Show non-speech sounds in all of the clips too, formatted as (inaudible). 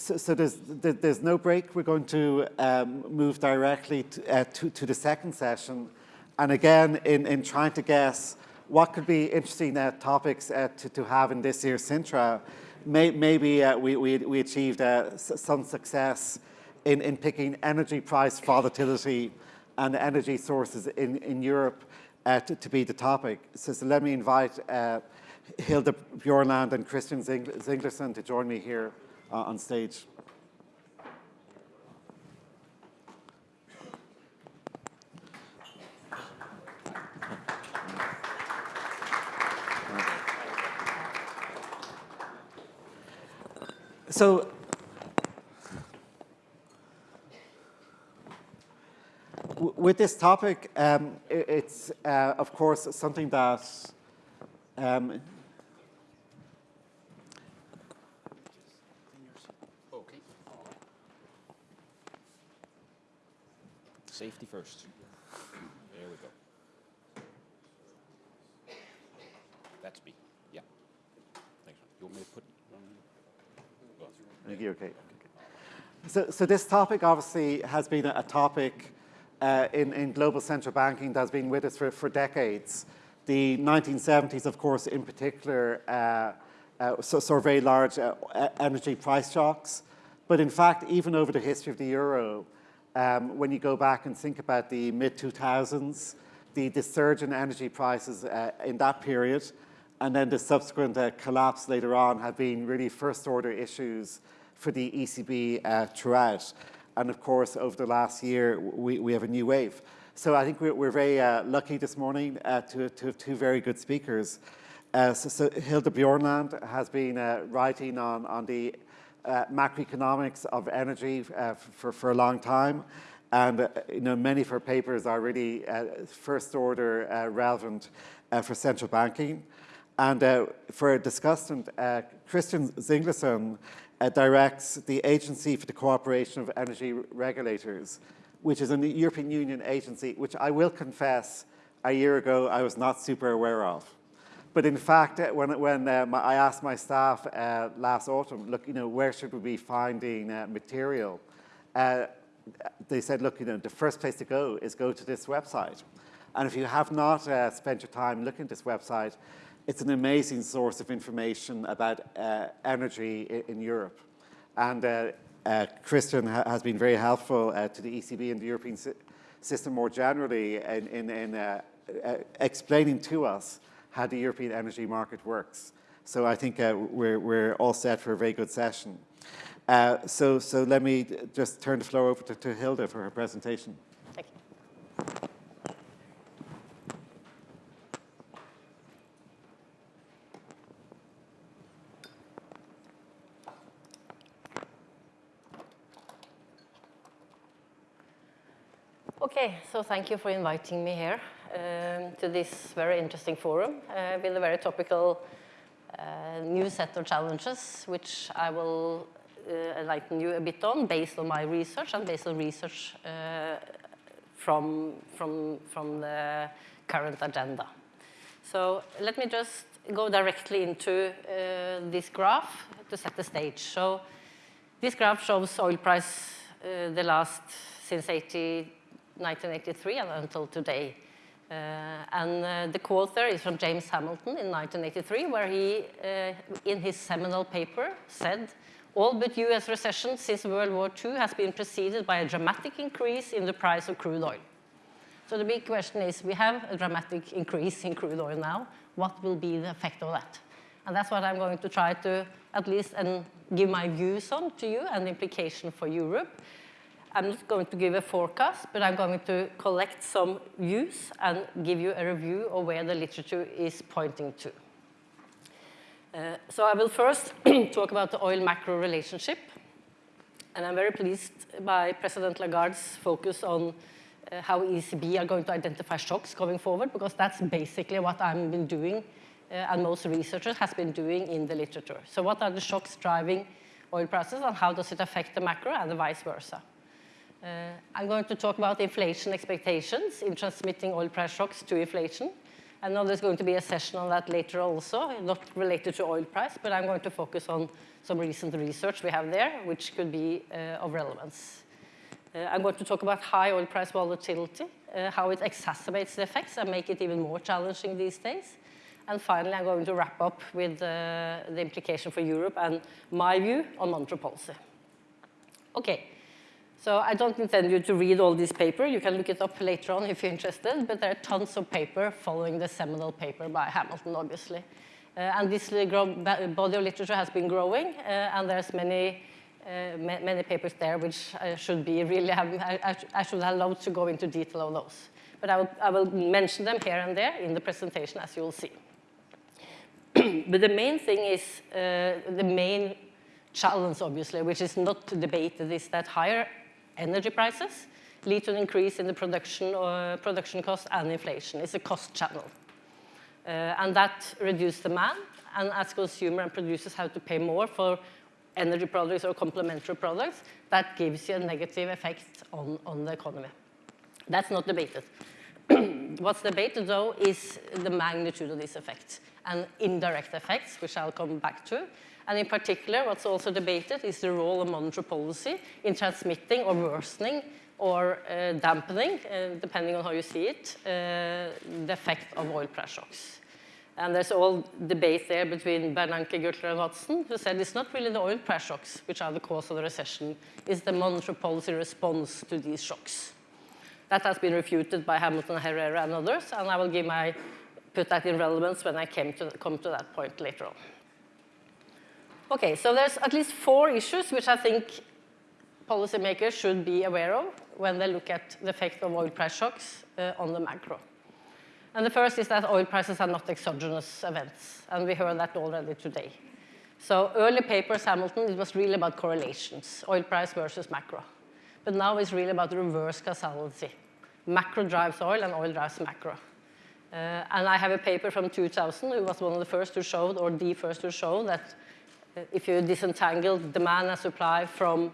So, so there's, there's no break. We're going to um, move directly to, uh, to, to, the second session. And again, in, in trying to guess what could be interesting uh, topics uh, to, to have in this year's Sintra, may, maybe uh, we, we, we, achieved uh, some success in, in picking energy price volatility and energy sources in, in Europe uh, to, to, be the topic. So, so let me invite Hilde Bjornland and Christian Zinglersen to join me here uh, on stage. So with this topic, um, it's uh, of course something that um, Safety first. There we go. That's B. Yeah. Thanks. You want me to put Thank you. Okay. So, so this topic obviously has been a, topic uh, in, in global central banking that's been with us for, for decades. The 1970s, of course, in particular, uh, uh, saw very large uh, energy price shocks. But in fact, even over the history of the euro, um, when you go back and think about the mid-2000s, the, the, surge in energy prices uh, in that period, and then the subsequent uh, collapse later on have been really first-order issues for the ECB uh, throughout. And of course, over the last year, we, we have a new wave. So I think we're, we're very uh, lucky this morning uh, to, to, have two very good speakers. Uh, so, so Hilde Bjornland has been writing on, on the uh, macroeconomics of energy uh, for, for a long time. And uh, you know, many of her papers are really uh, first order uh, relevant for central banking. And for a discussant, Christian Zinglersen directs the Agency for the Cooperation of Energy Regulators, which is a European Union agency, which I will confess a year ago I was not super aware of. But in fact, uh, when, when um, I asked my staff uh, last autumn, look, you know, where should we be finding uh, material? Uh, they said, look, you know, the first place to go is go to this website. And if you have not uh, spent your time looking at this website, it's an amazing source of information about uh, energy in, in, Europe. And Christian ha has been very helpful to the ECB and the European si system more generally in, in, in explaining to us how the European energy market works. So I think uh, we're, we're all set for a very good session. Uh, so, so let me just turn the floor over to, to Hilde for her presentation. Thank you. Okay, so thank you for inviting me here um, to this very interesting forum uh, with a very topical uh, new set of challenges, which I will uh, enlighten you a bit on based on my research and based on research uh, from, from, from the current agenda. So let me just go directly into uh, this graph to set the stage. So this graph shows oil price the last since 80, 1983 and until today. Uh, and uh, the there is from James Hamilton in 1983, where he, uh, in his seminal paper, said, all but US recession since World War II has been preceded by a dramatic increase in the price of crude oil. So the big question is, we have a dramatic increase in crude oil now. What will be the effect of that? And that's what I'm going to try to at least and give my views on to you and the implication for Europe. I'm not going to give a forecast, but I'm going to collect some views and give you a review of where the literature is pointing to. Uh, so I will first (clears throat) talk about the oil macro relationship. And I'm very pleased by President Lagarde's focus on uh, how ECB are going to identify shocks going forward, because that's basically what I've been doing uh, and most researchers has been doing in the literature. So what are the shocks driving oil prices and how does it affect the macro and the vice versa? Uh, I'm going to talk about inflation expectations in transmitting oil price shocks to inflation. I know there's going to be a session on that later also, not related to oil price, but I'm going to focus on some recent research we have there, which could be uh, of relevance. Uh, I'm going to talk about high oil price volatility, uh, how it exacerbates the effects and make it even more challenging these days. And finally, I'm going to wrap up with uh, the implication for Europe and my view on monetary policy. Okay, so I don't intend you to read all this paper. You can look it up later on if you're interested, but there are tons of paper following the seminal paper by Hamilton, obviously. Uh, and this body of literature has been growing, uh, and there's many, uh, ma many papers there which I should be really I, I, should loved to go into detail on those. But I will, I will mention them here and there in the presentation, as you will see. (clears throat) but the main thing is, uh, the main challenge, obviously, which is not debated, is that higher energy prices lead to an increase in the production, uh, production cost and inflation. It's a cost channel. Uh, and that reduces demand, and as consumer and producers have to pay more for energy products or complementary products, that gives you a negative effect on, on the economy. That's not debated. (clears throat) What's debated, though, is the magnitude of these effects and indirect effects, which I'll come back to, and in particular, what's also debated is the role of monetary policy in transmitting or worsening or uh, dampening, uh, depending on how you see it, uh, the effect of oil price shocks. And there's all debate there between Bernanke, Gertler, and Watson, who said it's not really the oil price shocks which are the cause of the recession, it's the monetary policy response to these shocks. That has been refuted by Hamilton, Herrera, and others, and I will give my, put that in relevance when I came to, come to that point later on. Okay, so there's at least four issues which I think policymakers should be aware of when they look at the effect of oil price shocks uh, on the macro. And the first is that oil prices are not exogenous events, and we heard that already today. So early papers, Hamilton, it was really about correlations, oil price versus macro. But now it's really about reverse causality. Macro drives oil and oil drives macro. Uh, and I have a paper from 2000, who was one of the first to show, or the first to show, that if you disentangle demand and supply from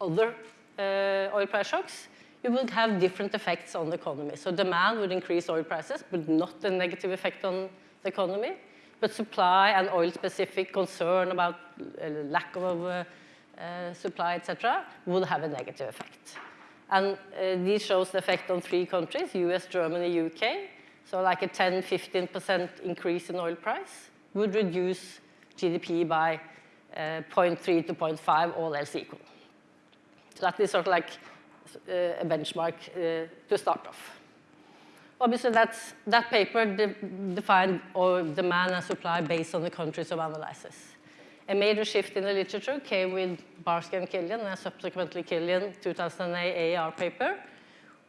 other uh, oil price shocks, you would have different effects on the economy. So demand would increase oil prices, but not a negative effect on the economy. But supply and oil-specific concern about uh, lack of uh, uh, supply, etc., would have a negative effect. And uh, this shows the effect on three countries, US, Germany, UK. So like a 10, 15% increase in oil price would reduce GDP by 0.3 to 0.5, all else equal. So that is sort of like uh, a benchmark uh, to start off. Obviously, that's, that paper de defined or demand and supply based on the countries of analysis. A major shift in the literature came with Barsky and Kilian and subsequently Kilian 2008 AR paper,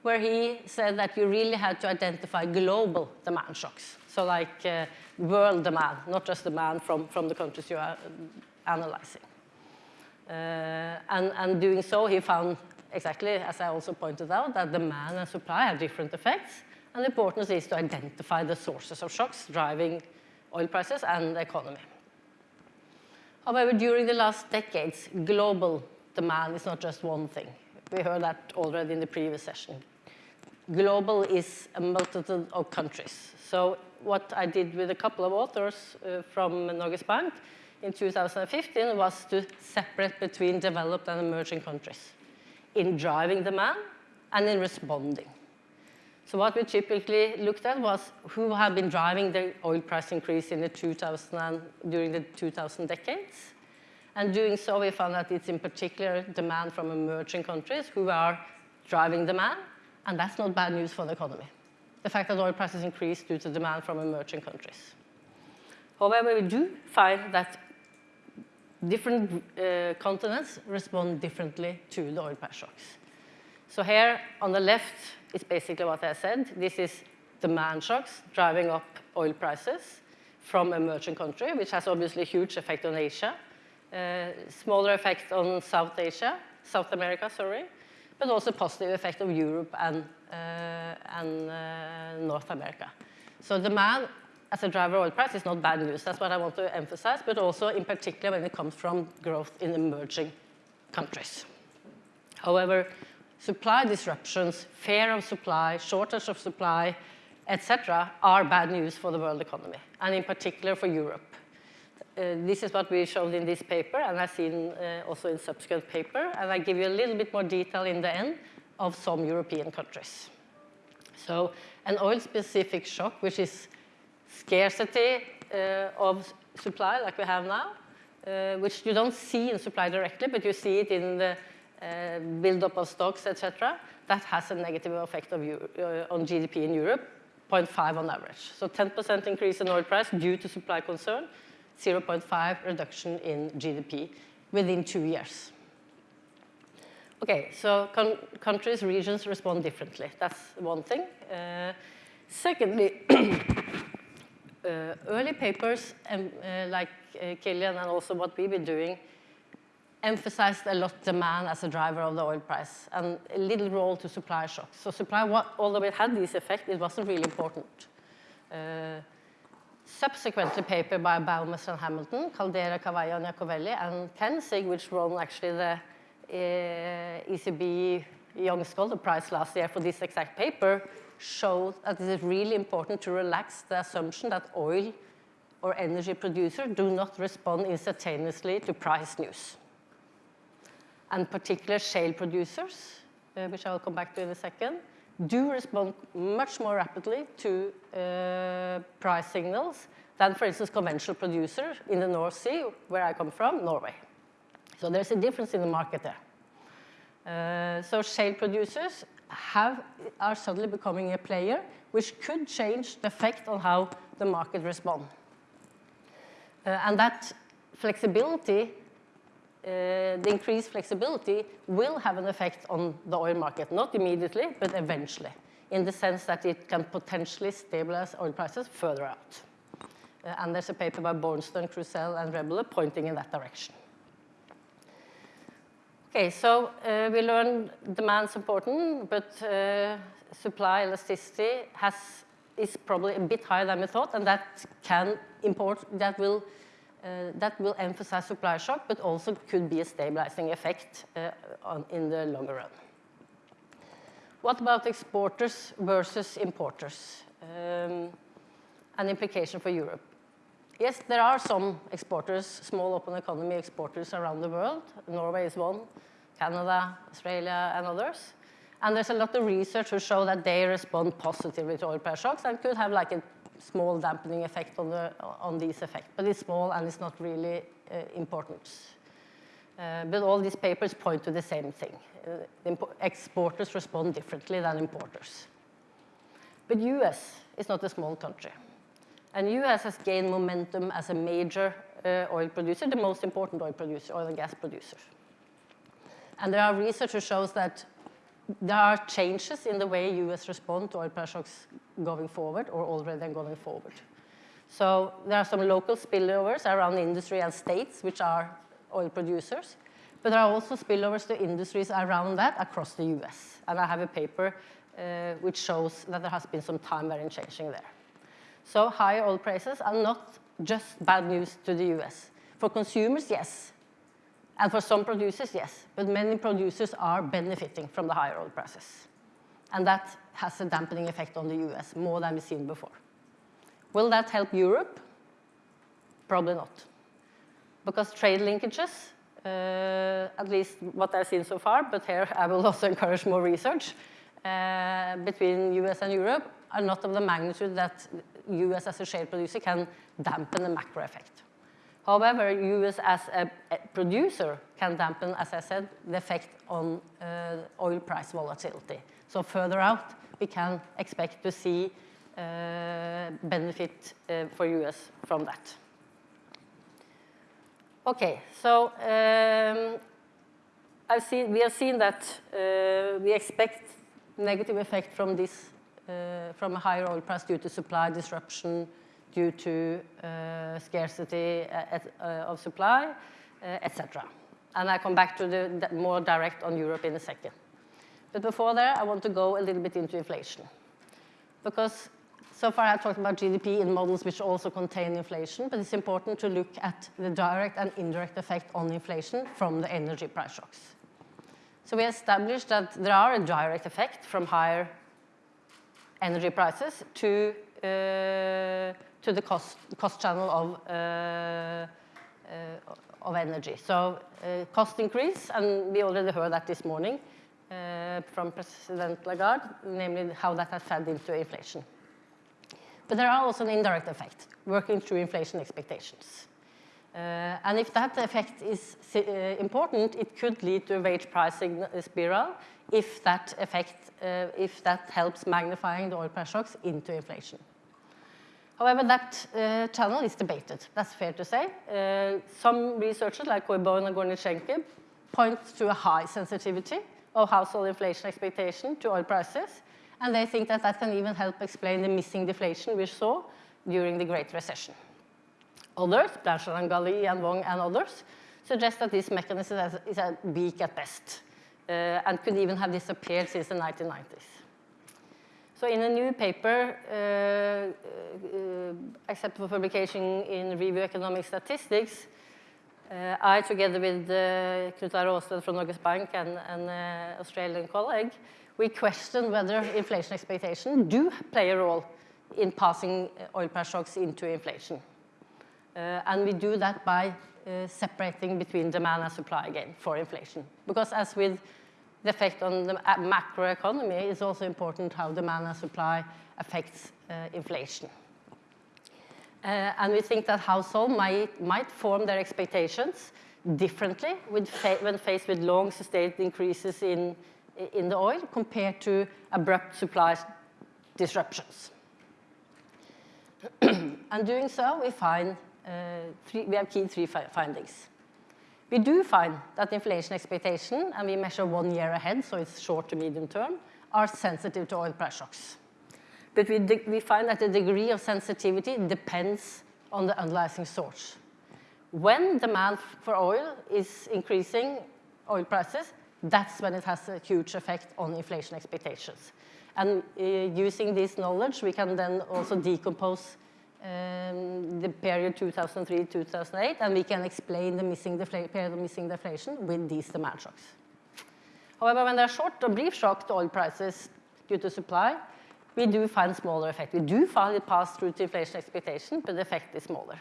where he said that you really had to identify global demand shocks. So like uh, world demand, not just demand from, from the countries you are analyzing. Uh, and, and doing so, he found exactly, as I also pointed out, that demand and supply have different effects. And the importance is to identify the sources of shocks driving oil prices and the economy. However, during the last decades, global demand is not just one thing. We heard that already in the previous session. Global is a multitude of countries. So what I did with a couple of authors uh, from Norges Bank in 2015 was to separate between developed and emerging countries in driving demand and in responding. So what we typically looked at was who had been driving the oil price increase in the 2000 during the 2000 decades. And doing so, we found that it's in particular demand from emerging countries who are driving demand, and that's not bad news for the economy. The fact that oil prices increase due to demand from emerging countries. However, we do find that different uh, continents respond differently to the oil price shocks. So here on the left is basically what I said. This is demand shocks driving up oil prices from emerging country, which has obviously a huge effect on Asia, uh, smaller effect on South Asia, South America, sorry, but also positive effect of Europe and, uh, and uh, North America. So demand as a driver oil price is not bad news. That's what I want to emphasize, but also in particular when it comes from growth in emerging countries. However, supply disruptions, fear of supply, shortage of supply, etc., are bad news for the world economy, and in particular for Europe. Uh, this is what we showed in this paper, and I've seen uh, also in subsequent paper, and I give you a little bit more detail in the end of some European countries. So an oil-specific shock, which is scarcity uh, of supply like we have now, uh, which you don't see in supply directly, but you see it in the uh, build-up of stocks, etc., that has a negative effect uh, on GDP in Europe, 0.5 on average. So 10% increase in oil price due to supply concern, 0.5 reduction in GDP within two years. Okay, so countries, regions respond differently. That's one thing. Uh, secondly, early papers um, uh, like uh, Kilian and also what we've been doing emphasized a lot demand as a driver of the oil price and a little role to supply shocks. So supply, although it had this effect, it wasn't really important. Uh, subsequently paper by Baumeister and Hamilton, Caldara, Cavallo, and Iacoviello, and Känzig, which won actually the uh, ECB Young Scholar Prize last year for this exact paper, showed that it is really important to relax the assumption that oil or energy producers do not respond instantaneously to price news and particular shale producers, uh, which I'll come back to in a second, do respond much more rapidly to uh, price signals than, for instance, conventional producers in the North Sea, where I come from, Norway. So there's a difference in the market there. Uh, so shale producers have, are suddenly becoming a player, which could change the effect on how the market responds. Uh, and that flexibility uh, the increased flexibility will have an effect on the oil market, not immediately, but eventually, in the sense that it can potentially stabilize oil prices further out. Uh, and there's a paper by Bornstein, Krusell, and Rebelo pointing in that direction. Okay, so uh, we learned demand's important, but uh, supply elasticity has, is probably a bit higher than we thought, and that can import, that will uh, that will emphasize supply shock, but also could be a stabilizing effect uh, on, in the longer run. What about exporters versus importers? Um, an implication for Europe. Yes, there are some exporters, small open economy exporters around the world. Norway is one, Canada, Australia, and others. And there's a lot of research to show that they respond positively to oil price shocks and could have like a small dampening effect on, the, on these effects, but it's small and it's not really uh, important. Uh, but all these papers point to the same thing. Uh, exporters respond differently than importers. But US is not a small country. And US has gained momentum as a major uh, oil producer, the most important oil producer, oil and gas producer. And there are research that shows that there are changes in the way US respond to oil price shocks going forward or already going forward. So there are some local spillovers around industry and states, which are oil producers. But there are also spillovers to industries around that across the US. And I have a paper uh, which shows that there has been some time variant changing there. So higher oil prices are not just bad news to the US. For consumers, yes. And for some producers, yes. But many producers are benefiting from the higher oil prices. And that has a dampening effect on the US, more than we've seen before. Will that help Europe? Probably not. Because trade linkages, uh, at least what I've seen so far, but here I will (laughs) also encourage more research, uh, between US and Europe are not of the magnitude that US as a shale producer can dampen the macro effect. However, US as a, producer can dampen, as I said, the effect on uh, oil price volatility. So further out, we can expect to see uh, benefit uh, for US from that. Okay, so um, I've seen, we have seen that uh, we expect negative effect from this, from a higher oil price due to supply disruption, due to uh, scarcity uh, of supply, etc. And I come back to the more direct on Europe in a second. But before that, I want to go a little bit into inflation. Because so far I've talked about GDP in models which also contain inflation, but it's important to look at the direct and indirect effect on inflation from the energy price shocks. So we established that there are a direct effect from higher energy prices to, uh, to the cost, cost channel of, uh, uh, of energy. So cost increase, and we already heard that this morning from President Lagarde, namely how that has fed into inflation. But there are also an indirect effect, working through inflation expectations. Uh, and if that effect is uh, important, it could lead to a wage pricing spiral if that effect, uh, if that helps magnifying the oil price shocks into inflation. However, that uh, channel is debated, that's fair to say. Uh, some researchers like Coibion and Gorodnichenko point to a high sensitivity of household inflation expectation to oil prices, and they think that that can even help explain the missing deflation we saw during the Great Recession. Others, Blanchard and Galí and Wong and others, suggest that this mechanism is, weak at best and could even have disappeared since the 1990s. So in a new paper, uh, uh, accepted for publication in Review Economic Statistics, uh, I, together with uh, Knut from Norges Bank and an uh, Australian colleague, we question whether inflation expectations do play a role in passing oil price shocks into inflation. Uh, and we do that by uh, separating between demand and supply again for inflation. Because as with the effect on the macroeconomy is also important how demand and supply affects uh, inflation. Uh, and we think that households might, might form their expectations differently fa when faced with long sustained increases in, in the oil compared to abrupt supply disruptions. (clears throat) and doing so, we find uh, three, we have key three fi findings. We do find that inflation expectation, and we measure one year ahead, so it's short to medium term, are sensitive to oil price shocks. But we, we find that the degree of sensitivity depends on the underlying source. When demand for oil is increasing oil prices, that's when it has a huge effect on inflation expectations. And uh, using this knowledge, we can then also decompose um, the period 2003-2008, and we can explain the missing period of missing deflation with these demand shocks. However, when there are short or brief shocks to oil prices due to supply, we do find smaller effect. We do find it pass through to inflation expectation, but the effect is smaller.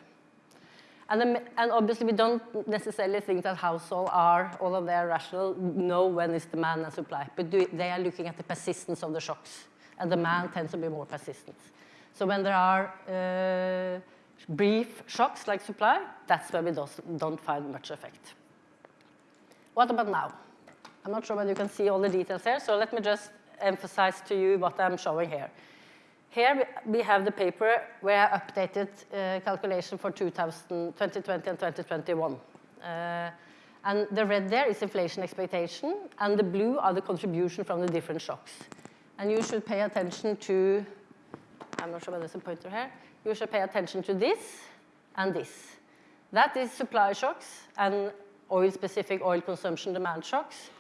And, and, obviously, we don't necessarily think that households are, all of their rational, know when the demand and supply, but do, they are looking at the persistence of the shocks, and demand tends to be more persistent. So when there are uh, brief shocks like supply, that's where we don't find much effect. What about now? I'm not sure whether you can see all the details here, so let me just emphasize to you what I'm showing here. Here we have the paper where I updated uh, calculation for 2000, 2020 and 2021. Uh, and the red there is inflation expectation, and the blue are the contribution from the different shocks. And you should pay attention to I'm not sure whether there's a pointer here. You should pay attention to this and this. That is supply shocks and oil-specific oil consumption demand shocks,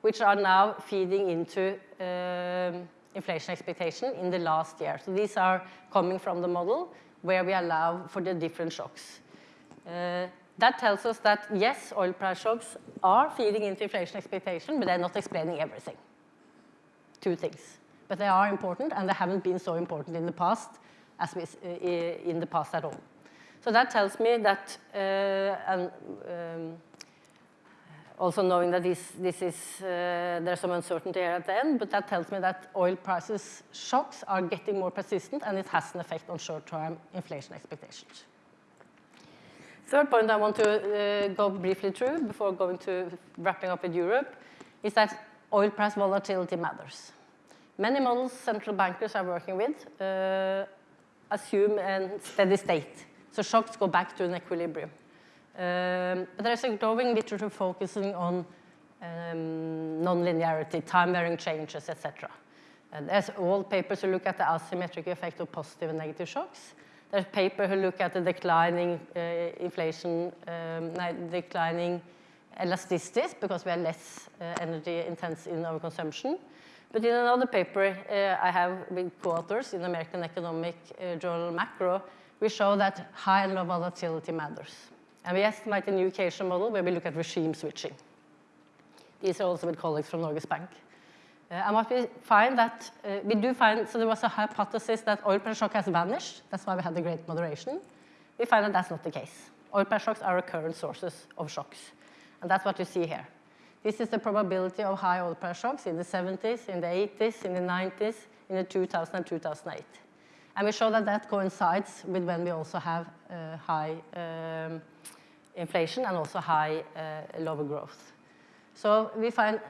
which are now feeding into um, inflation expectation in the last year. So these are coming from the model where we allow for the different shocks. Uh, that tells us that, yes, oil price shocks are feeding into inflation expectation, but they're not explaining everything. Two things but they are important and they haven't been so important in the past as we, in the past at all. So that tells me that, uh, and um, also knowing that this, this is, uh, there's some uncertainty here at the end, but that tells me that oil prices shocks are getting more persistent and it has an effect on short-term inflation expectations. Third point I want to uh, go briefly through before going to wrapping up with Europe is that oil price volatility matters. Many models central bankers are working with uh, assume a steady state. So shocks go back to an equilibrium. Um, but there's a growing literature focusing on um, nonlinearity, time-varying changes, etc. Uh, there's old papers who look at the asymmetric effect of positive and negative shocks. There's papers who look at the declining uh, inflation, um, declining elasticities because we are less uh, energy intense in our consumption. But in another paper uh, I have with co-authors in American Economic uh, Journal Macro, we show that high and low volatility matters. And we estimate a new occasion model where we look at regime switching. These are also with colleagues from Norges Bank. Uh, and what we find that, uh, we do find, so there was a hypothesis that oil price shock has vanished. That's why we had the great moderation. We find that that's not the case. Oil price shocks are recurrent sources of shocks. And that's what you see here. This is the probability of high oil price shocks in the 70s, in the 80s, in the 90s, in the 2000 and 2008. And we show that that coincides with when we also have uh, high um, inflation and also high uh, lower growth. So we find,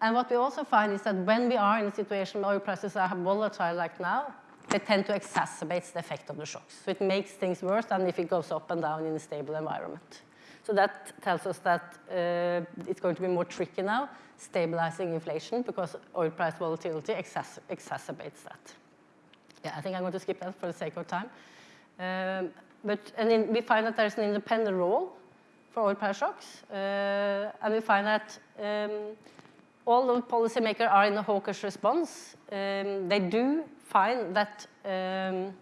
and what we also find is that when we are in a situation where oil prices are volatile like now, they tend to exacerbate the effect of the shocks. So it makes things worse than if it goes up and down in a stable environment. So that tells us that uh, it's going to be more tricky now, stabilizing inflation, because oil price volatility exacerbates that. Yeah, I think I'm going to skip that for the sake of time. Um, but and in, we find that there's an independent role for oil price shocks, uh, and we find that um, all the policymakers are in a hawkish response. Um, they do find that um,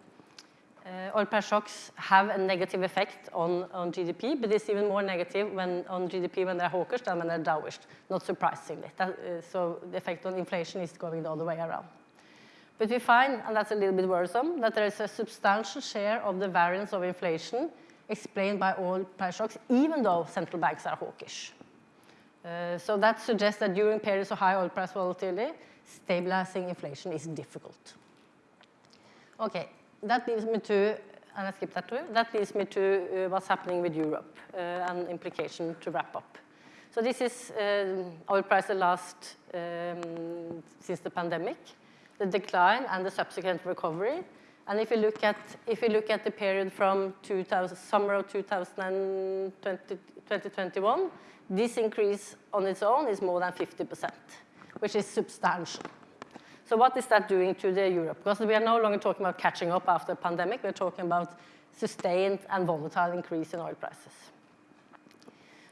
oil price shocks have a negative effect on, on GDP, but it's even more negative when, on GDP when they're hawkish than when they're dovish, not surprisingly. That, uh, so the effect on inflation is going the other way around. But we find, and that's a little bit worrisome, that there is a substantial share of the variance of inflation explained by oil price shocks, even though central banks are hawkish. Uh, so that suggests that during periods of high oil price volatility, stabilizing inflation is difficult. Okay, that leads me to, and I skipped that too, that leads me to uh, what's happening with Europe uh, and implication to wrap up. So this is uh, oil price the last um, since the pandemic, the decline and the subsequent recovery. And if you look at, if you look at the period from 2000, summer of 2020, 2021, this increase on its own is more than 50%, which is substantial. So what is that doing to the Europe? Because we are no longer talking about catching up after the pandemic, we're talking about sustained and volatile increase in oil prices.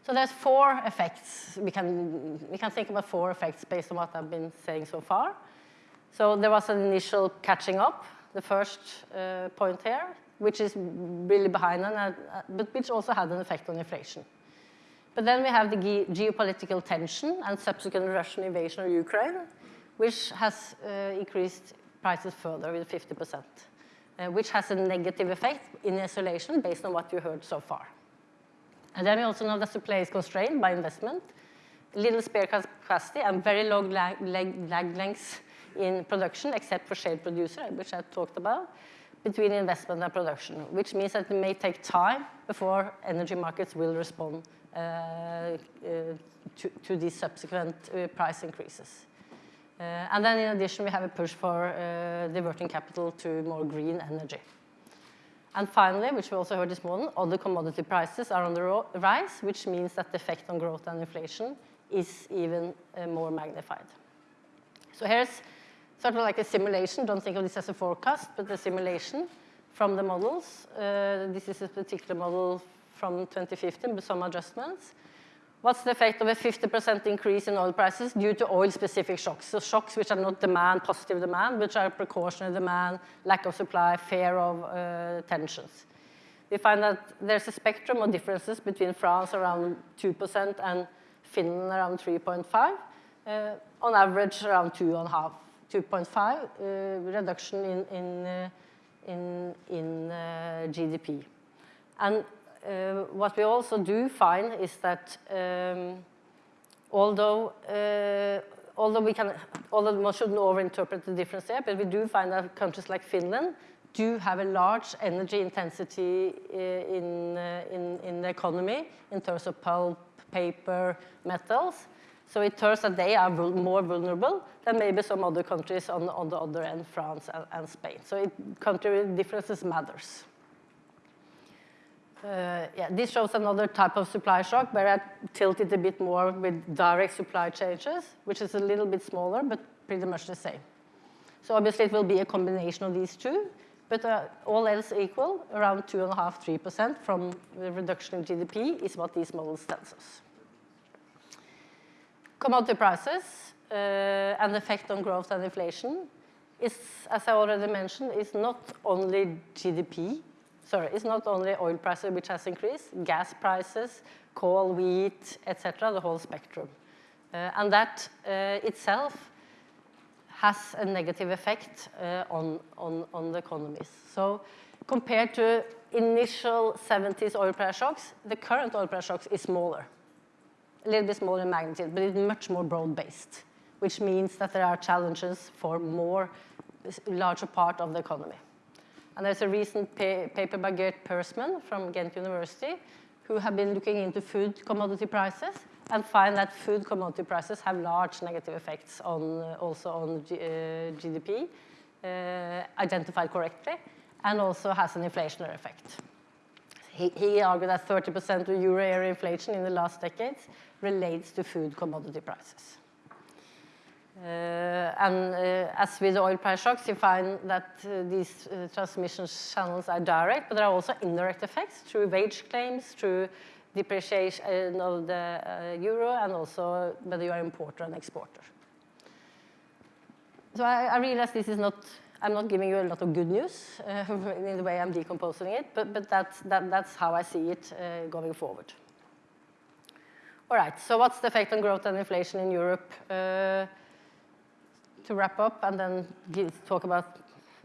So there's four effects. We can, we can think about four effects based on what I've been saying so far. So there was an initial catching up, the first uh, point here, which is really behind, and, uh, but which also had an effect on inflation. But then we have the ge geopolitical tension and subsequent Russian invasion of Ukraine, which has uh, increased prices further with 50%, uh, which has a negative effect in isolation based on what you heard so far. And then we also know that supply is constrained by investment, little spare capacity, and very long lag, lag, lag lengths in production, except for shale producer, which I talked about, between investment and production, which means that it may take time before energy markets will respond uh, uh, to, to, these subsequent uh, price increases. Uh, and then in addition, we have a push for uh, diverting capital to more green energy. And finally, which we also heard this morning, other commodity prices are on the rise, which means that the effect on growth and inflation is even uh, more magnified. So here's sort of like a simulation. Don't think of this as a forecast, but a simulation from the models. Uh, this is a particular model from 2015 with some adjustments. What's the effect of a 50% increase in oil prices due to oil-specific shocks? So shocks which are not demand, positive demand, which are precautionary demand, lack of supply, fear of uh, tensions. We find that there's a spectrum of differences between France around 2% and Finland around 3.5, uh, on average around 2.5, 2.5 uh, reduction in, in, uh, in, in uh, GDP. And uh, what we also do find is that um, although uh, although we can although one shouldn't overinterpret the difference there, but we do find that countries like Finland do have a large energy intensity uh, in, uh, in, in the economy in terms of pulp, paper, metals. So it turns that they are more vulnerable than maybe some other countries on, on the other end, France and, and Spain. So it, country differences matters. Uh, yeah, this shows another type of supply shock where I tilted a bit more with direct supply changes, which is a little bit smaller, but pretty much the same. So obviously it will be a combination of these two, but uh, all else equal, around 2.5%, 3% from the reduction in GDP is what these models tell us. Commodity prices uh, and effect on growth and inflation is, as I already mentioned, is not only GDP, sorry, it's not only oil prices which has increased, gas prices, coal, wheat, etc., the whole spectrum. Uh, and that uh, itself has a negative effect uh, on, on, on the economies. So compared to initial 70s oil price shocks, the current oil price shocks is smaller, a little bit smaller in magnitude, but it's much more broad-based, which means that there are challenges for more larger part of the economy. And there's a recent pa paper by Gert Peersman from Ghent University who have been looking into food commodity prices and find that food commodity prices have large negative effects on uh, also on G uh, GDP, uh, identified correctly, and also has an inflationary effect. He, he argued that 30% of euro area inflation in the last decades relates to food commodity prices. Uh, and uh, as with the oil price shocks, you find that uh, these transmission channels are direct, but there are also indirect effects through wage claims, through depreciation of the euro, and also whether you are importer and exporter. So I, I realize this is not, I'm not giving you a lot of good news uh, (laughs) in the way I'm decomposing it, but, but that's, that, that's how I see it uh, going forward. All right, so what's the effect on growth and inflation in Europe? Uh, to wrap up and then give, talk about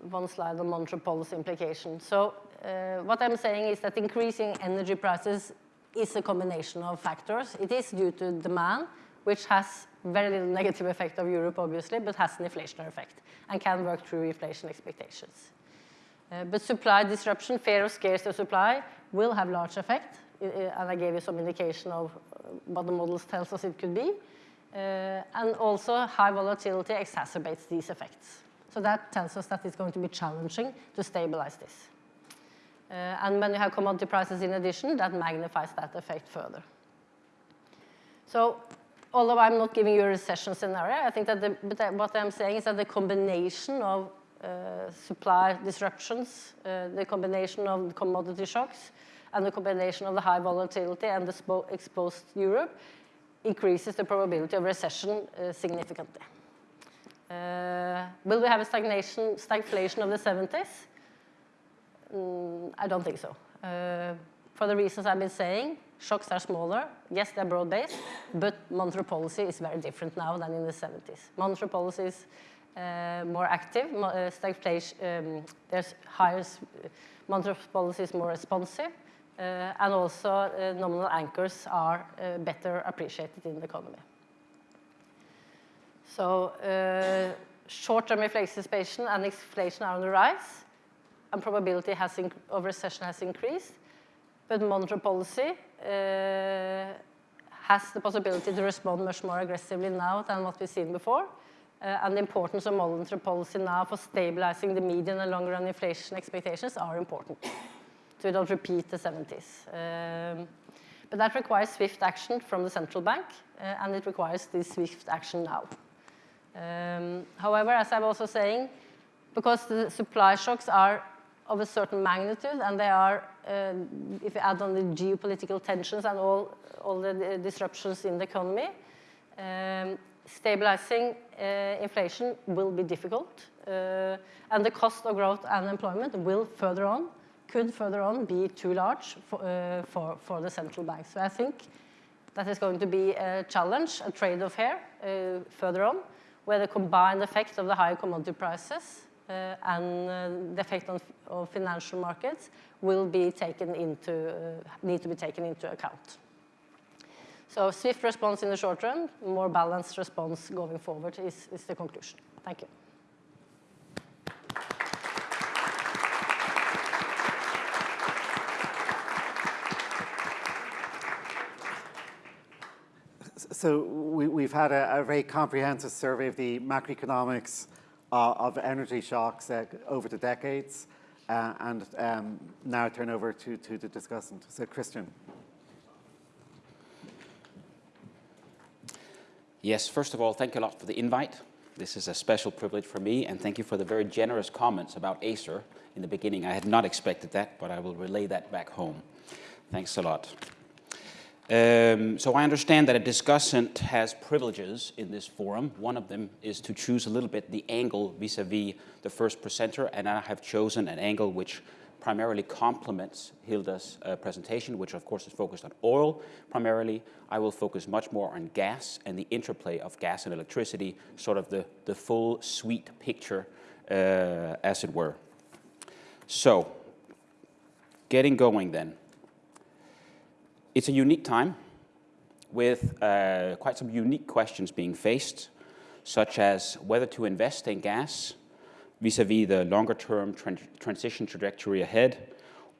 one slide on monetary policy implications. So uh, what I'm saying is that increasing energy prices is a combination of factors. It is due to demand, which has very little negative effect of Europe, obviously, but has an inflationary effect and can work through inflation expectations. Uh, but supply disruption, fear of scarcity supply, will have large effect, and I gave you some indication of uh, what the models tells us it could be. Uh, and also high volatility exacerbates these effects. So that tells us that it's going to be challenging to stabilize this. Uh, and when you have commodity prices in addition, that magnifies that effect further. So although I'm not giving you a recession scenario, I think that the, what I'm saying is that the combination of uh, supply disruptions, uh, the combination of commodity shocks, and the combination of the high volatility and the exposed Europe increases the probability of recession uh, significantly. Uh, will we have a stagnation, stagflation of the 70s? Mm, I don't think so. Uh, for the reasons I've been saying, shocks are smaller. Yes, they're broad-based, but monetary policy is very different now than in the 70s. Monetary policy is more active. Uh, stagflation, um, there's higher, monetary policy is more responsive. Uh, and also uh, nominal anchors are uh, better appreciated in the economy. So short-term inflation and inflation are on the rise, and probability of recession has increased, but monetary policy uh, has the possibility to respond much more aggressively now than what we've seen before. Uh, and the importance of monetary policy now for stabilizing the median and long-run inflation expectations are important we don't repeat the 70s. Um, but that requires swift action from the central bank, uh, and it requires this swift action now. Um, however, as I'm also saying, because the supply shocks are of a certain magnitude, and they are, uh, if you add on the geopolitical tensions and all, all the disruptions in the economy, um, stabilizing uh, inflation will be difficult, uh, and the cost of growth and employment will further on could further on be too large for, uh, for, for the central bank. So I think that is going to be a challenge, a trade-off here uh, further on, where the combined effect of the higher commodity prices uh, and uh, the effect on of financial markets will be taken into, uh, need to be taken into account. So swift response in the short run, more balanced response going forward is, is the conclusion. Thank you. So we, have had a, a, very comprehensive survey of the macroeconomics uh, of energy shocks uh, over the decades, uh, and um, now I turn over to, to the discussant. So Christian. Yes, first of all, thank you a lot for the invite. This is a special privilege for me, and thank you for the very generous comments about ACER in the beginning. I had not expected that, but I will relay that back home. Thanks a lot. Um, so I understand that a discussant has privileges in this forum. One of them is to choose a little bit the angle vis-a-vis -vis the first presenter, and I have chosen an angle which primarily complements Hilda's uh, presentation, which of course is focused on oil primarily. I will focus much more on gas and the interplay of gas and electricity, sort of the, the full sweet picture, uh, as it were. So, getting going then. It's a unique time with uh, quite some unique questions being faced, such as whether to invest in gas vis-a-vis -vis the longer-term tran transition trajectory ahead,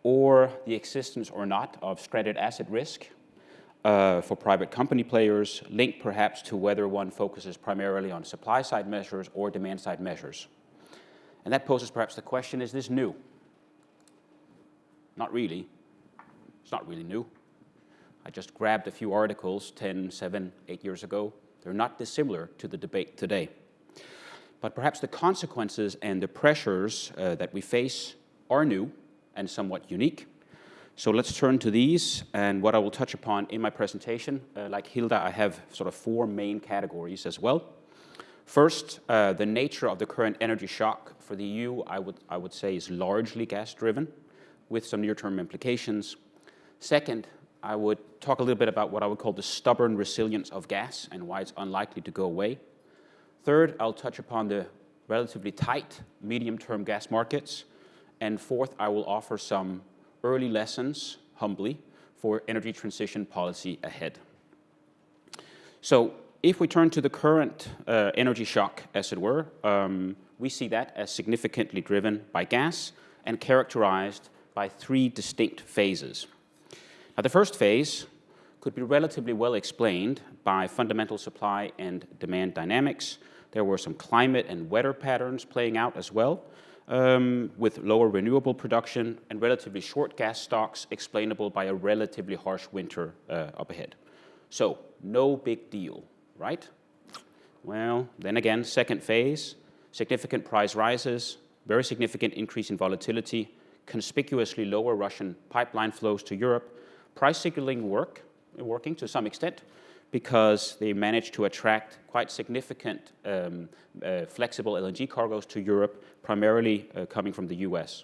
or the existence or not of stranded asset risk uh, for private company players, linked perhaps to whether one focuses primarily on supply-side measures or demand-side measures. And that poses perhaps the question, is this new? Not really. It's not really new. I just grabbed a few articles 10, 7, 8 years ago. They're not dissimilar to the debate today. But perhaps the consequences and the pressures uh, that we face are new and somewhat unique. So let's turn to these and what I will touch upon in my presentation. Uh, like Hilde, I have sort of four main categories as well. First, uh, the nature of the current energy shock for the EU, I would, I would say, is largely gas-driven with some near-term implications. Second, I would talk a little bit about what I would call the stubborn resilience of gas and why it's unlikely to go away. Third, I'll touch upon the relatively tight medium-term gas markets. And fourth, I will offer some early lessons, humbly, for energy transition policy ahead. So if we turn to the current uh, energy shock, as it were, um, we see that as significantly driven by gas and characterized by three distinct phases. Now, the first phase could be relatively well explained by fundamental supply and demand dynamics. There were some climate and weather patterns playing out as well, um, with lower renewable production and relatively short gas stocks explainable by a relatively harsh winter uh, up ahead. So, no big deal, right? Well, then again, second phase, significant price rises, very significant increase in volatility, conspicuously lower Russian pipeline flows to Europe, price signaling work, working to some extent because they managed to attract quite significant um, uh, flexible LNG cargoes to Europe, primarily uh, coming from the US.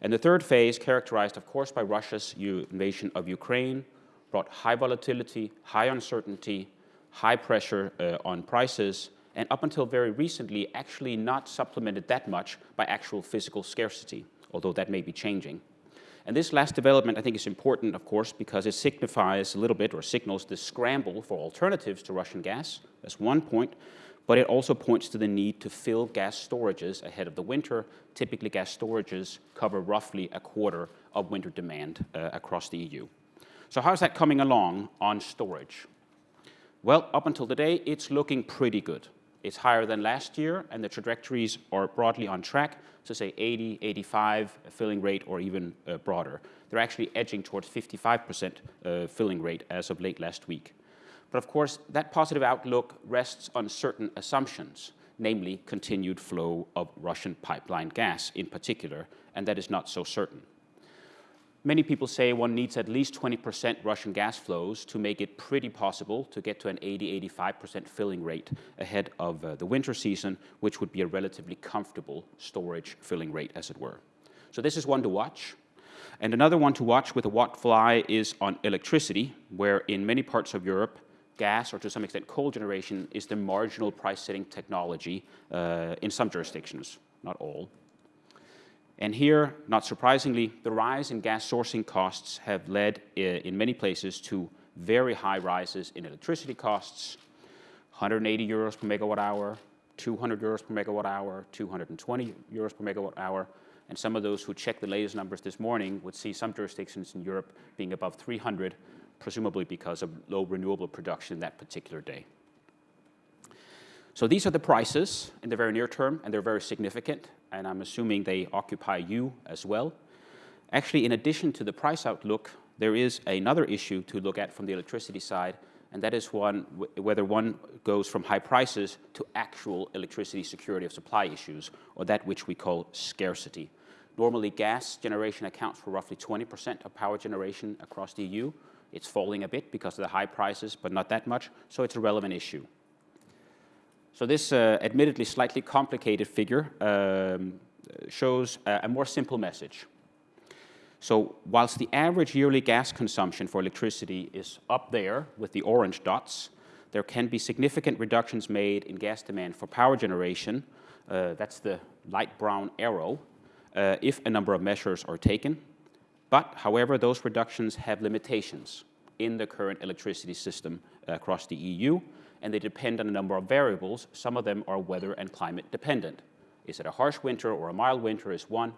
And the third phase, characterized of course by Russia's invasion of Ukraine, brought high volatility, high uncertainty, high pressure uh, on prices, and up until very recently actually not supplemented that much by actual physical scarcity, although that may be changing. And this last development, I think, is important, of course, because it signifies a little bit or signals the scramble for alternatives to Russian gas. That's one point. But it also points to the need to fill gas storages ahead of the winter. Typically, gas storages cover roughly a quarter of winter demand uh, across the EU. So how's that coming along on storage? Well, up until today, it's looking pretty good. It's higher than last year, and the trajectories are broadly on track to say 80, 85 filling rate, or even uh, broader. They're actually edging towards 55% uh, filling rate as of late last week. But of course, that positive outlook rests on certain assumptions, namely continued flow of Russian pipeline gas in particular, and that is not so certain. Many people say one needs at least 20% Russian gas flows to make it pretty possible to get to an 80-85% filling rate ahead of uh, the winter season, which would be a relatively comfortable storage filling rate, as it were. So this is one to watch. And another one to watch with a watchful eye is on electricity, where in many parts of Europe, gas, or to some extent coal generation, is the marginal price-setting technology uh, in some jurisdictions, not all. And here, not surprisingly, the rise in gas sourcing costs have led uh, in many places to very high rises in electricity costs, 180 euros per megawatt hour, 200 euros per megawatt hour, 220 euros per megawatt hour, and some of those who checked the latest numbers this morning would see some jurisdictions in Europe being above 300, presumably because of low renewable production that particular day. So these are the prices in the very near term, and they're very significant, and I'm assuming they occupy you as well. Actually, in addition to the price outlook, there is another issue to look at from the electricity side, and that is one whether one goes from high prices to actual electricity security of supply issues, or that which we call scarcity. Normally, gas generation accounts for roughly 20% of power generation across the EU. It's falling a bit because of the high prices, but not that much, so it's a relevant issue. So this uh, admittedly slightly complicated figure um, shows a, a, more simple message. So whilst the average yearly gas consumption for electricity is up there with the orange dots, there can be significant reductions made in gas demand for power generation. Uh, that's the light brown arrow, uh, if a number of measures are taken. But, however, those reductions have limitations in the current electricity system across the EU, and they depend on a number of variables. Some of them are weather and climate dependent. Is it a harsh winter or a mild winter is one.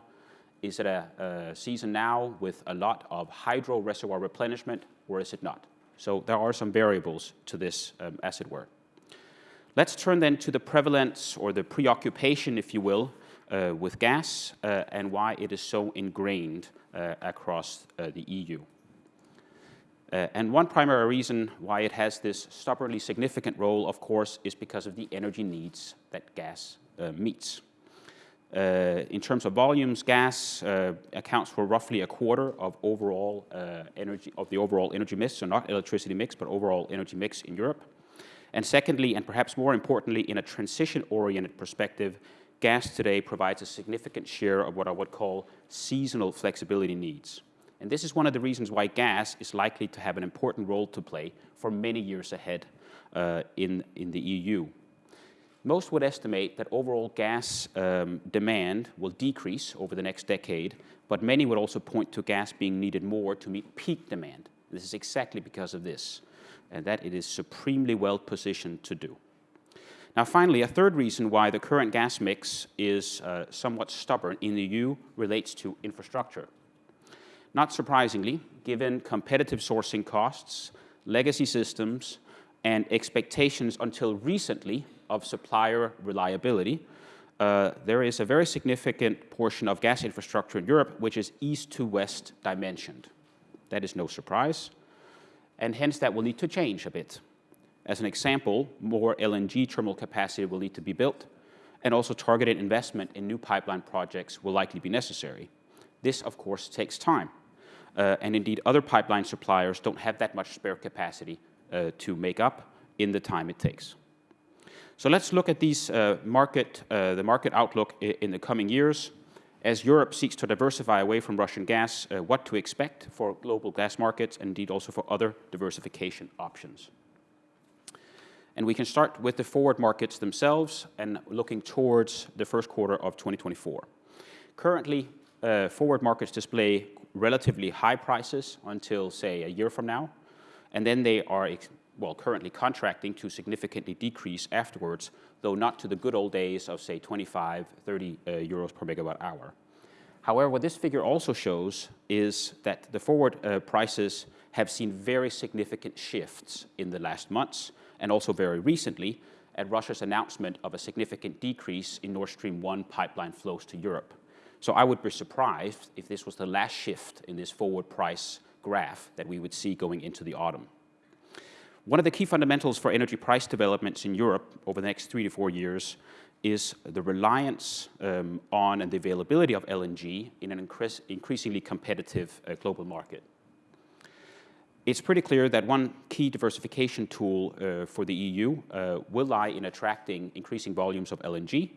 Is it a, a season now with a lot of hydro reservoir replenishment, or is it not? So there are some variables to this, um, as it were. Let's turn then to the prevalence or the preoccupation, if you will, uh, with gas uh, and why it is so ingrained uh, across uh, the EU. Uh, and one primary reason why it has this stubbornly significant role, of course, is because of the energy needs that gas uh, meets. Uh, in terms of volumes, gas uh, accounts for roughly a quarter of overall uh, energy of the overall energy mix, so not electricity mix, but overall energy mix in Europe. And secondly, and perhaps more importantly, in a transition-oriented perspective, gas today provides a significant share of what I would call seasonal flexibility needs. And this is one of the reasons why gas is likely to have an important role to play for many years ahead uh, in, in the EU. Most would estimate that overall gas um, demand will decrease over the next decade, but many would also point to gas being needed more to meet peak demand. This is exactly because of this, and that it is supremely well positioned to do. Now finally, a third reason why the current gas mix is uh, somewhat stubborn in the EU relates to infrastructure. Not surprisingly, given competitive sourcing costs, legacy systems, and expectations until recently of supplier reliability, uh, there is a very significant portion of gas infrastructure in Europe which is east to west dimensioned. That is no surprise, and hence that will need to change a bit. As an example, more LNG terminal capacity will need to be built, and also targeted investment in new pipeline projects will likely be necessary. This, of course, takes time. Uh, and indeed, other pipeline suppliers don't have that much spare capacity uh, to make up in the time it takes. So let's look at these uh, market, uh, the market outlook in the coming years. As Europe seeks to diversify away from Russian gas, uh, what to expect for global gas markets and indeed also for other diversification options. And we can start with the forward markets themselves and looking towards the first quarter of 2024. Currently, uh, forward markets display relatively high prices until, say, a year from now, and then they are well, currently contracting to significantly decrease afterwards, though not to the good old days of, say, 25, 30 uh, euros per megawatt hour. However, what this figure also shows is that the forward uh, prices have seen very significant shifts in the last months, and also very recently, at Russia's announcement of a significant decrease in Nord Stream 1 pipeline flows to Europe. So I would be surprised if this was the last shift in this forward price graph that we would see going into the autumn. One of the key fundamentals for energy price developments in Europe over the next three to four years is the reliance um, on and the availability of LNG in an increase, increasingly competitive uh, global market. It's pretty clear that one key diversification tool uh, for the EU uh, will lie in attracting increasing volumes of LNG.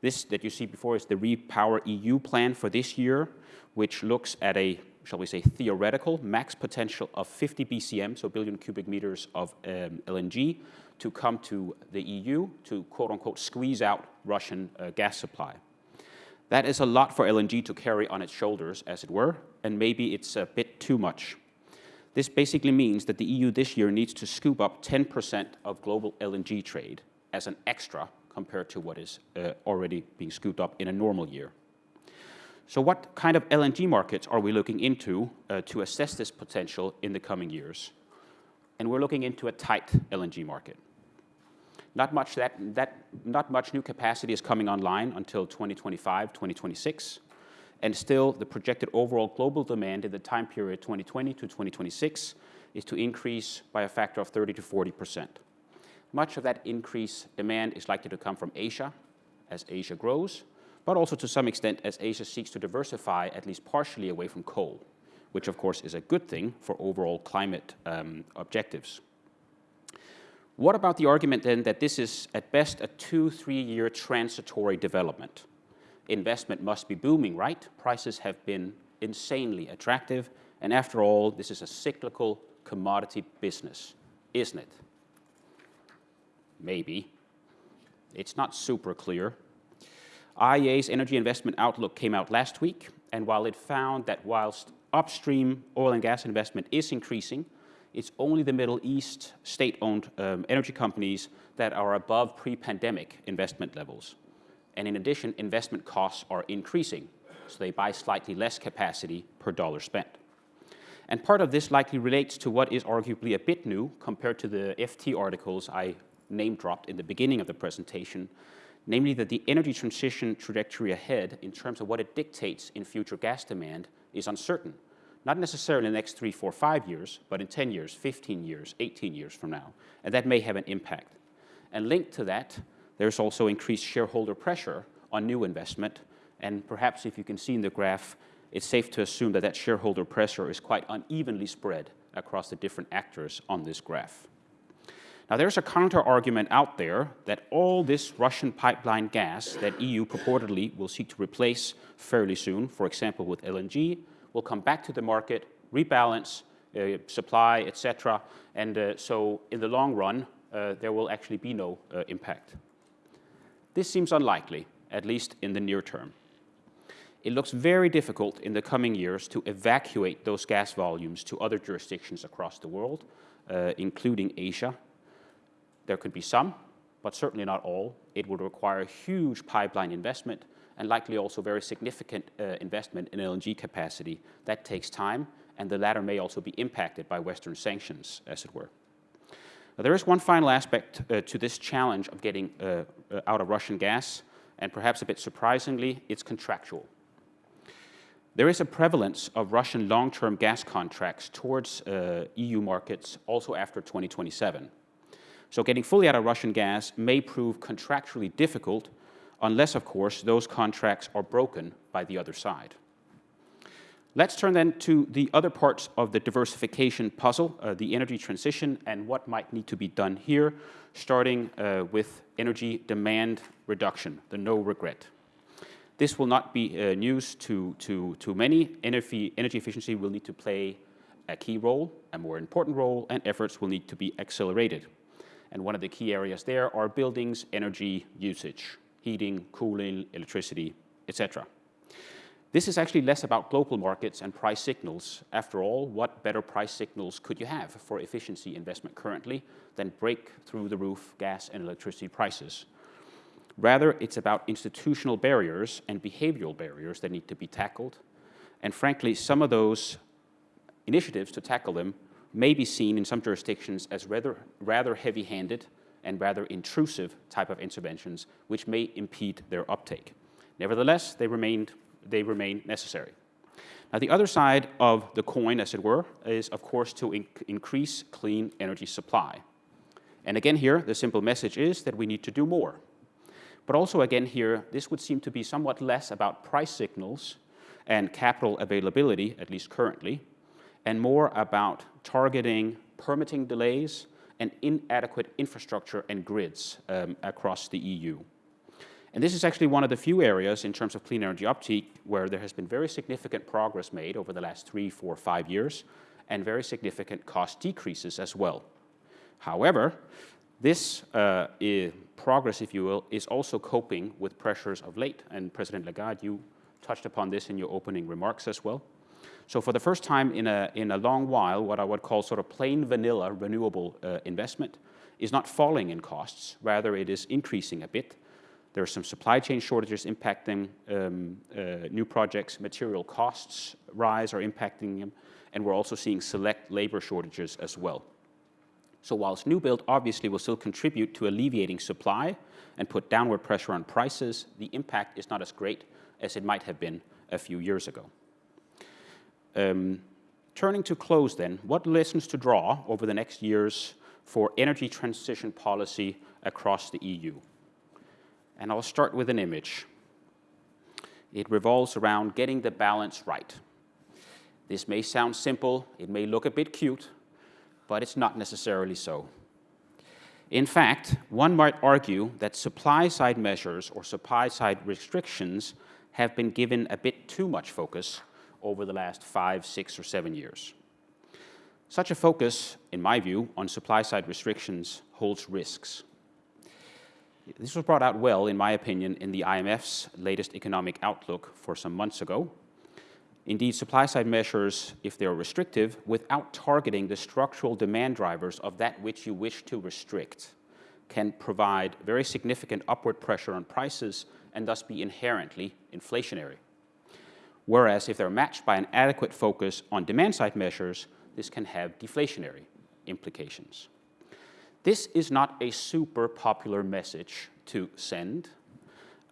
This that you see before is the REPowerEU plan for this year, which looks at a shall we say, theoretical max potential of 50 BCM, so billion cubic meters of um, LNG, to come to the EU to quote unquote squeeze out Russian uh, gas supply. That is a lot for LNG to carry on its shoulders, as it were, and maybe it's a bit too much. This basically means that the EU this year needs to scoop up 10% of global LNG trade as an extra compared to what is uh, already being scooped up in a normal year. So what kind of LNG markets are we looking into uh, to assess this potential in the coming years? And we're looking into a tight LNG market. Not much, that, that, not much new capacity is coming online until 2025, 2026. And still, the projected overall global demand in the time period 2020 to 2026 is to increase by a factor of 30 to 40 percent. Much of that increased demand is likely to come from Asia, as Asia grows, but also to some extent as Asia seeks to diversify at least partially away from coal, which of course is a good thing for overall climate um, objectives. What about the argument then that this is at best a two, three year transitory development? Investment must be booming, right? Prices have been insanely attractive. And after all, this is a cyclical commodity business, isn't it? Maybe. It's not super clear. IEA's energy investment outlook came out last week, and while it found that whilst upstream oil and gas investment is increasing, it's only the Middle East state-owned um, energy companies that are above pre-pandemic investment levels. And in addition, investment costs are increasing, so they buy slightly less capacity per dollar spent. And part of this likely relates to what is arguably a bit new compared to the FT articles I name dropped in the beginning of the presentation, namely that the energy transition trajectory ahead in terms of what it dictates in future gas demand is uncertain. Not necessarily in the next three, four, five years, but in 10 years, 15 years, 18 years from now. And that may have an impact. And linked to that, there's also increased shareholder pressure on new investment. And perhaps if you can see in the graph, it's safe to assume that that shareholder pressure is quite unevenly spread across the different actors on this graph. Now, there's a counter argument out there that all this Russian pipeline gas that EU purportedly will seek to replace fairly soon, for example, with LNG, will come back to the market, rebalance uh, supply, etc. And uh, so, in the long run, uh, there will actually be no uh, impact. This seems unlikely, at least in the near term. It looks very difficult in the coming years to evacuate those gas volumes to other jurisdictions across the world, uh, including Asia, there could be some, but certainly not all. It would require a huge pipeline investment and likely also very significant uh, investment in LNG capacity. That takes time, and the latter may also be impacted by Western sanctions, as it were. Now, there is one final aspect uh, to this challenge of getting uh, uh, out of Russian gas, and perhaps a bit surprisingly, it's contractual. There is a prevalence of Russian long-term gas contracts towards uh, EU markets also after 2027. So getting fully out of Russian gas may prove contractually difficult unless, of course, those contracts are broken by the other side. Let's turn then to the other parts of the diversification puzzle, uh, the energy transition, and what might need to be done here, starting uh, with energy demand reduction, the no regret. This will not be uh, news to, to, to many. Energy, energy efficiency will need to play a key role, a more important role, and efforts will need to be accelerated. And one of the key areas there are buildings, energy usage, heating, cooling, electricity, etc. This is actually less about global markets and price signals. After all, what better price signals could you have for efficiency investment currently than break through the roof gas and electricity prices? Rather, it's about institutional barriers and behavioral barriers that need to be tackled. And frankly, some of those initiatives to tackle them may be seen in some jurisdictions as rather, rather heavy-handed and rather intrusive type of interventions, which may impede their uptake. Nevertheless, they, remained, they remain necessary. Now, the other side of the coin, as it were, is, of course, to in increase clean energy supply. And again here, the simple message is that we need to do more. But also again here, this would seem to be somewhat less about price signals and capital availability, at least currently, and more about targeting permitting delays and inadequate infrastructure and grids um, across the EU. And this is actually one of the few areas in terms of clean energy uptake where there has been very significant progress made over the last three, four, five years, and very significant cost decreases as well. However, this uh, progress, if you will, is also coping with pressures of late, and President Lagarde, you touched upon this in your opening remarks as well. So for the first time in a, in a long while, what I would call sort of plain vanilla renewable uh, investment is not falling in costs, rather it is increasing a bit. There are some supply chain shortages impacting um, uh, new projects, material costs rise are impacting them, and we're also seeing select labor shortages as well. So whilst new build obviously will still contribute to alleviating supply and put downward pressure on prices, the impact is not as great as it might have been a few years ago. Um, turning to close then, what lessons to draw over the next years for energy transition policy across the EU? And I'll start with an image. It revolves around getting the balance right. This may sound simple, it may look a bit cute, but it's not necessarily so. In fact, one might argue that supply-side measures or supply-side restrictions have been given a bit too much focus over the last five, six, or seven years. Such a focus, in my view, on supply-side restrictions holds risks. This was brought out well, in my opinion, in the IMF's latest economic outlook for some months ago. Indeed, supply-side measures, if they are restrictive, without targeting the structural demand drivers of that which you wish to restrict, can provide very significant upward pressure on prices and thus be inherently inflationary. Whereas if they're matched by an adequate focus on demand-side measures, this can have deflationary implications. This is not a super popular message to send,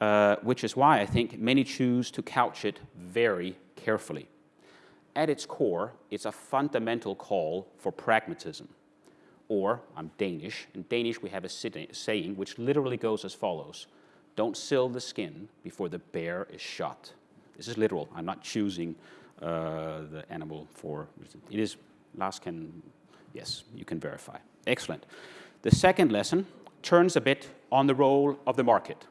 uh, which is why I think many choose to couch it very carefully. At its core, it's a fundamental call for pragmatism. Or, I'm Danish, in Danish we have a saying which literally goes as follows, don't sell the skin before the bear is shot. This is literal, I'm not choosing uh, the animal for, it is, last can, yes, you can verify. Excellent. The second lesson turns a bit on the role of the market.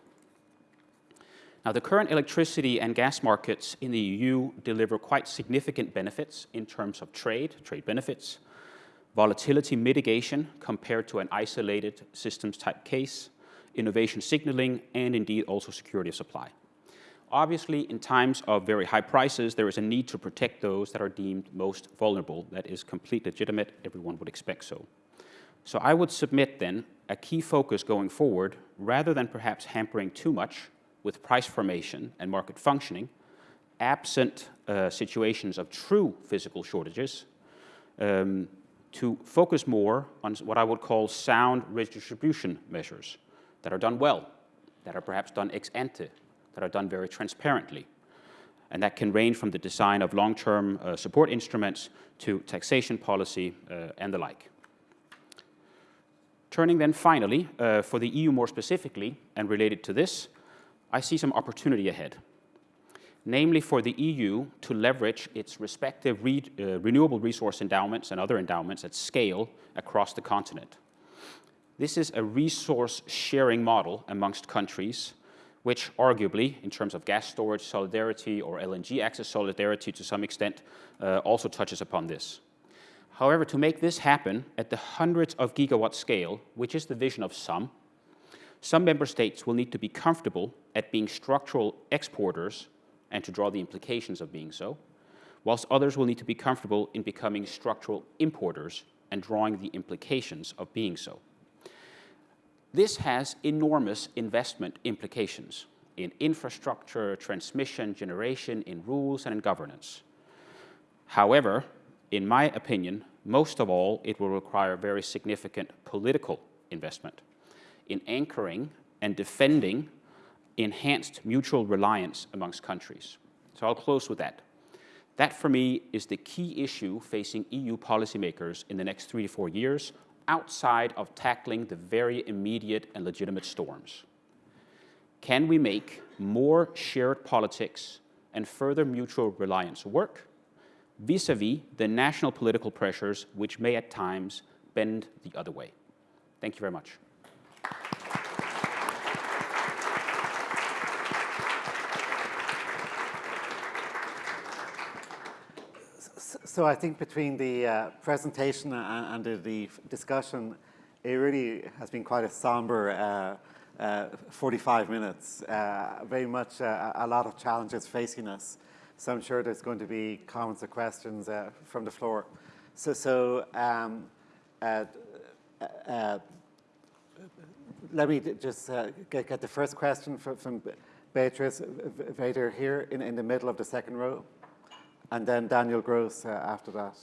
Now, the current electricity and gas markets in the EU deliver quite significant benefits in terms of trade, trade benefits, volatility mitigation compared to an isolated systems type case, innovation signaling, and indeed also security of supply. Obviously, in times of very high prices, there is a need to protect those that are deemed most vulnerable. That is completely legitimate. Everyone would expect so. So I would submit then a key focus going forward, rather than perhaps hampering too much with price formation and market functioning, absent uh, situations of true physical shortages, um, to focus more on what I would call sound redistribution measures that are done well, that are perhaps done ex ante, that are done very transparently. And that can range from the design of long-term uh, support instruments to taxation policy uh, and the like. Turning then finally, uh, for the EU more specifically, and related to this, I see some opportunity ahead. Namely for the EU to leverage its respective re uh, renewable resource endowments and other endowments at scale across the continent. This is a resource sharing model amongst countries which arguably, in terms of gas storage solidarity or LNG access solidarity to some extent, uh, also touches upon this. However, to make this happen at the hundreds of gigawatt scale, which is the vision of some, some member states will need to be comfortable at being structural exporters and to draw the implications of being so, whilst others will need to be comfortable in becoming structural importers and drawing the implications of being so. This has enormous investment implications in infrastructure, transmission, generation, in rules, and in governance. However, in my opinion, most of all, it will require very significant political investment in anchoring and defending enhanced mutual reliance amongst countries. So I'll close with that. That, for me, is the key issue facing EU policymakers in the next three to four years outside of tackling the very immediate and legitimate storms. Can we make more shared politics and further mutual reliance work vis-a-vis -vis the national political pressures which may at times bend the other way? Thank you very much. So I think between the uh, presentation and, and the, discussion, it really has been quite a somber uh, uh, 45 minutes. Uh, very much uh, a lot of challenges facing us. So I'm sure there's going to be comments or questions uh, from the floor. So, so um, let me just get, get, the first question from, from Beatrice Weder here in, in the middle of the second row and then Daniel Gros uh, after that.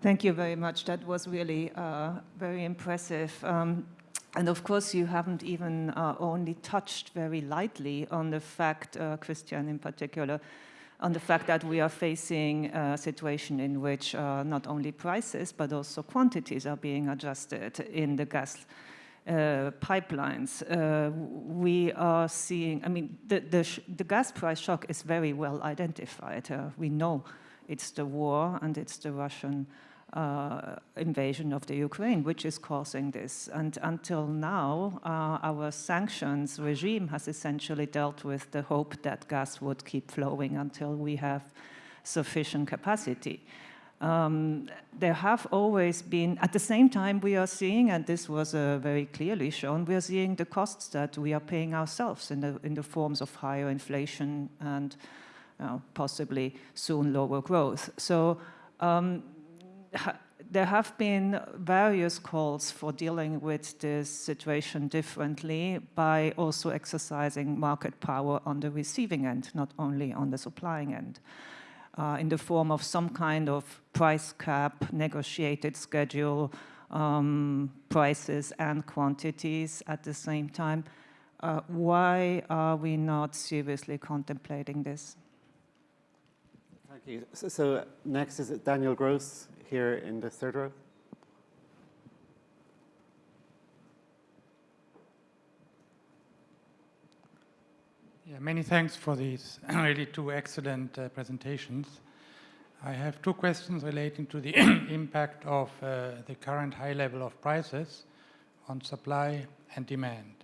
Thank you very much. That was really uh, very impressive. Um, and of course, you haven't even uh, only touched very lightly on the fact, uh, Christian in particular, on the fact that we are facing a situation in which uh, not only prices, but also quantities are being adjusted in the gas uh, pipelines, uh, we are seeing, I mean, the, the, the, gas price shock is very well identified. Uh, we know it's the war and it's the Russian uh, invasion of the Ukraine, which is causing this. And until now, uh, our sanctions regime has essentially dealt with the hope that gas would keep flowing until we have sufficient capacity. Um, there have always been, at the same time we are seeing, and this was uh, very clearly shown, we are seeing the costs that we are paying ourselves in the, in the forms of higher inflation and possibly soon lower growth. So um, ha there have been various calls for dealing with this situation differently by also exercising market power on the receiving end, not only on the supplying end uh, in the form of some kind of price cap, negotiated schedule, um, prices and quantities at the same time. Uh, why are we not seriously contemplating this? Thank you. So, so next is Daniel Gros here in the third row. Yeah, many thanks for these (clears throat) really two excellent uh, presentations. I have two questions relating to the (clears throat) impact of uh, the current high level of prices on supply and demand.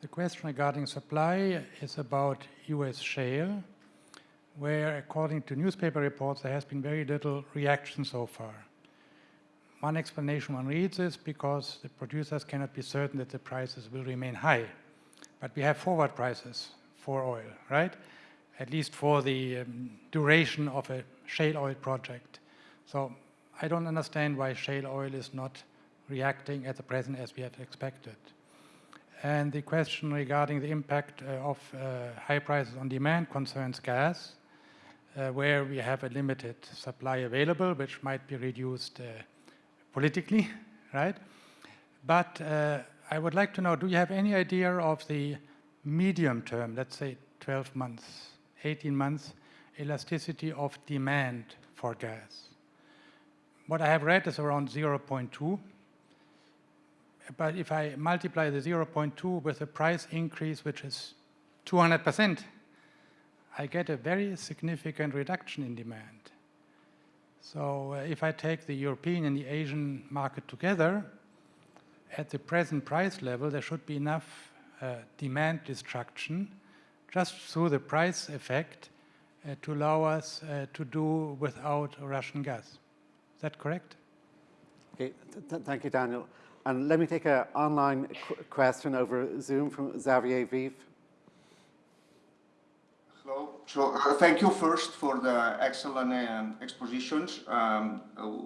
The question regarding supply is about US shale, where according to newspaper reports, there has been very little reaction so far. One explanation one reads is because the producers cannot be certain that the prices will remain high. But we have forward prices for oil, right? At least for the um, duration of a shale oil project. So I don't understand why shale oil is not reacting at the present as we had expected. And the question regarding the impact uh, of uh, high prices on demand concerns gas, uh, where we have a limited supply available, which might be reduced uh, politically, (laughs) right? But uh, I would like to know, do you have any idea of the medium term, let's say 12 months, 18 months, elasticity of demand for gas. What I have read is around 0.2. But if I multiply the 0.2 with a price increase which is 200%, I get a very significant reduction in demand. So uh, if I take the European and the Asian market together, at the present price level, there should be enough uh, demand destruction just through the price effect uh, to allow us uh, to do without Russian gas. Is that correct? Okay, th thank you, Daniel. And let me take an online qu question over Zoom from Xavier Vives. Hello. So uh, thank you first for the excellent um, expositions, um,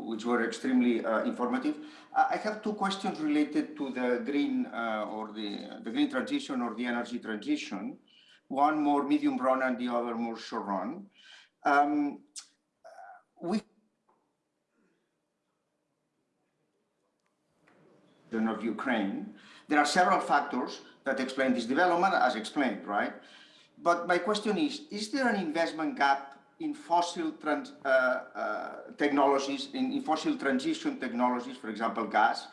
which were extremely uh, informative. I have two questions related to the green uh, or the, the green transition or the energy transition. One more medium run and the other more short run. Um, we of Ukraine, there are several factors that explain this development as explained, right? But my question is, is there an investment gap in fossil trans, uh, uh, technologies, in, in, fossil transition technologies, for example, gas,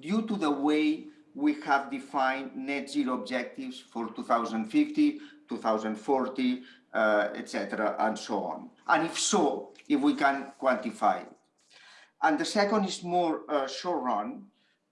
due to the way we have defined net zero objectives for 2050, 2040, uh, etc., and so on? And if so, if we can quantify it. And the second is more uh, short run.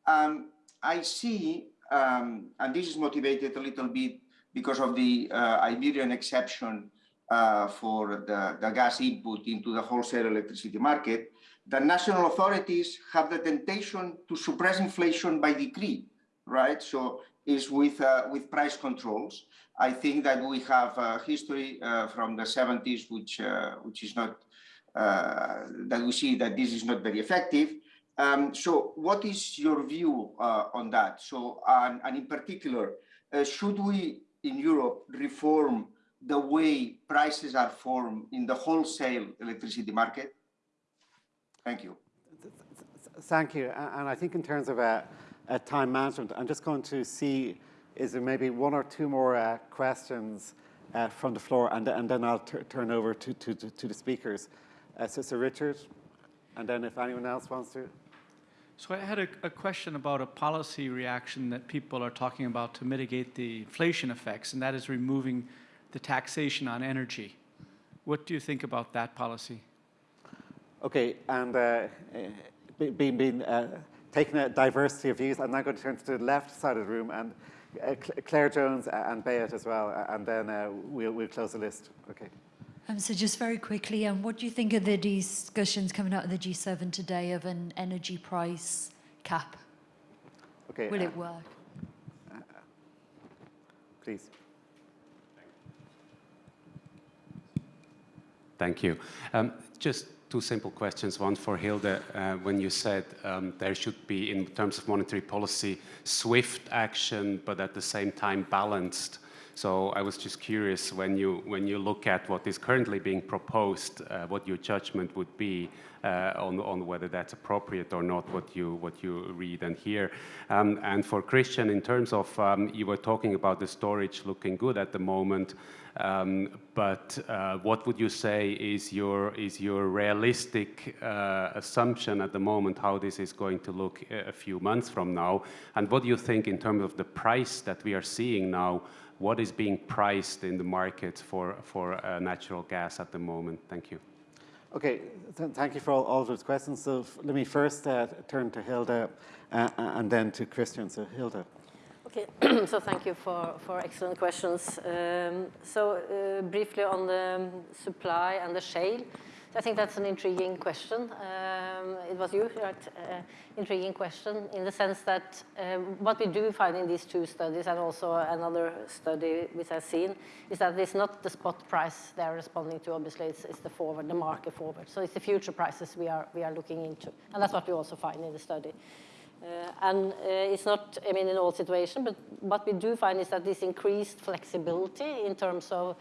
Um, I see, um, and this is motivated a little bit because of the uh, Iberian exception uh, for the, the gas input into the wholesale electricity market, the national authorities have the temptation to suppress inflation by decree, right? So is with uh, with price controls. I think that we have a history uh, from the 70s, which uh, which is not uh, that we see that this is not very effective. Um, so, what is your view uh, on that? So, and, and in particular, should we in Europe reform the way prices are formed in the wholesale electricity market? Thank you. Thank you. And I think in terms of uh, uh, time management, I'm just going to see, is there maybe one or two more uh, questions uh, from the floor, and, and then I'll turn over to, to, to, the speakers. Uh, so, so Richard, and then if anyone else wants to. So I had a, a, question about a policy reaction that people are talking about to mitigate the inflation effects, and that is removing the taxation on energy. What do you think about that policy? Okay, and uh, being, being uh, taking a diversity of views, I'm now going to turn to the left side of the room and uh, Claire Jones and Bayat as well, and then uh, we'll, we'll close the list. Okay. Um, so just very quickly, um, what do you think of the discussions coming out of the G7 today of an energy price cap? Okay. Will uh, it work? Please. Thank you. Um, just two simple questions. One for Hilde. Uh, when you said um, there should be, in terms of monetary policy, swift action, but at the same time balanced. So I was just curious when you when you look at what is currently being proposed, uh, what your judgment would be uh, on on whether that's appropriate or not. What you what you read and hear. Um, and for Christian, in terms of um, you were talking about the storage looking good at the moment. Um, but uh, what would you say is your is your realistic uh, assumption at the moment how this is going to look a few months from now? And what do you think in terms of the price that we are seeing now? What is being priced in the market for for uh, natural gas at the moment? Thank you. Okay, th- thank you for all, all those questions. So f- let me first uh, turn to Hilde uh, and then to Christian. So Hilde. Okay, (clears throat) so thank you for, for excellent questions. Um, so uh, briefly on the supply and the shale, I think that's an intriguing question. Um, it was you, right? Uh, intriguing question in the sense that uh, what we do find in these two studies and also another study which I've seen is that it's not the spot price they're responding to, obviously, it's, it's the forward, the market forward. So it's the future prices we are, we are looking into. And that's what we also find in the study. Uh, and uh, it's not, I mean, in all situations, but what we do find is that this increased flexibility in terms of uh,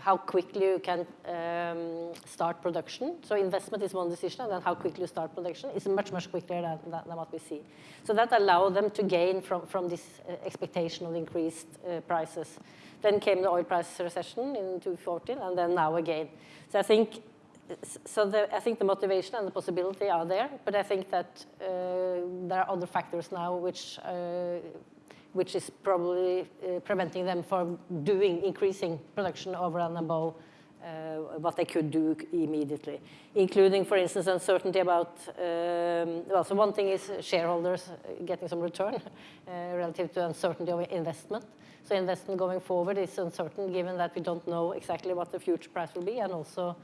how quickly you can um, start production. So investment is one decision, and then how quickly you start production is much, much quicker than, than, than what we see. So that allowed them to gain from, from this uh, expectation of increased uh, prices. Then came the oil price recession in 2014, and then now again. So I think so the, I think the motivation and the possibility are there, but I think that uh, there are other factors now which uh, which is probably uh, preventing them from doing increasing production over and above uh, what they could do immediately, including, for instance, uncertainty about. Um, well, so one thing is shareholders getting some return (laughs) uh, relative to uncertainty of investment. So investment going forward is uncertain, given that we don't know exactly what the future price will be, and also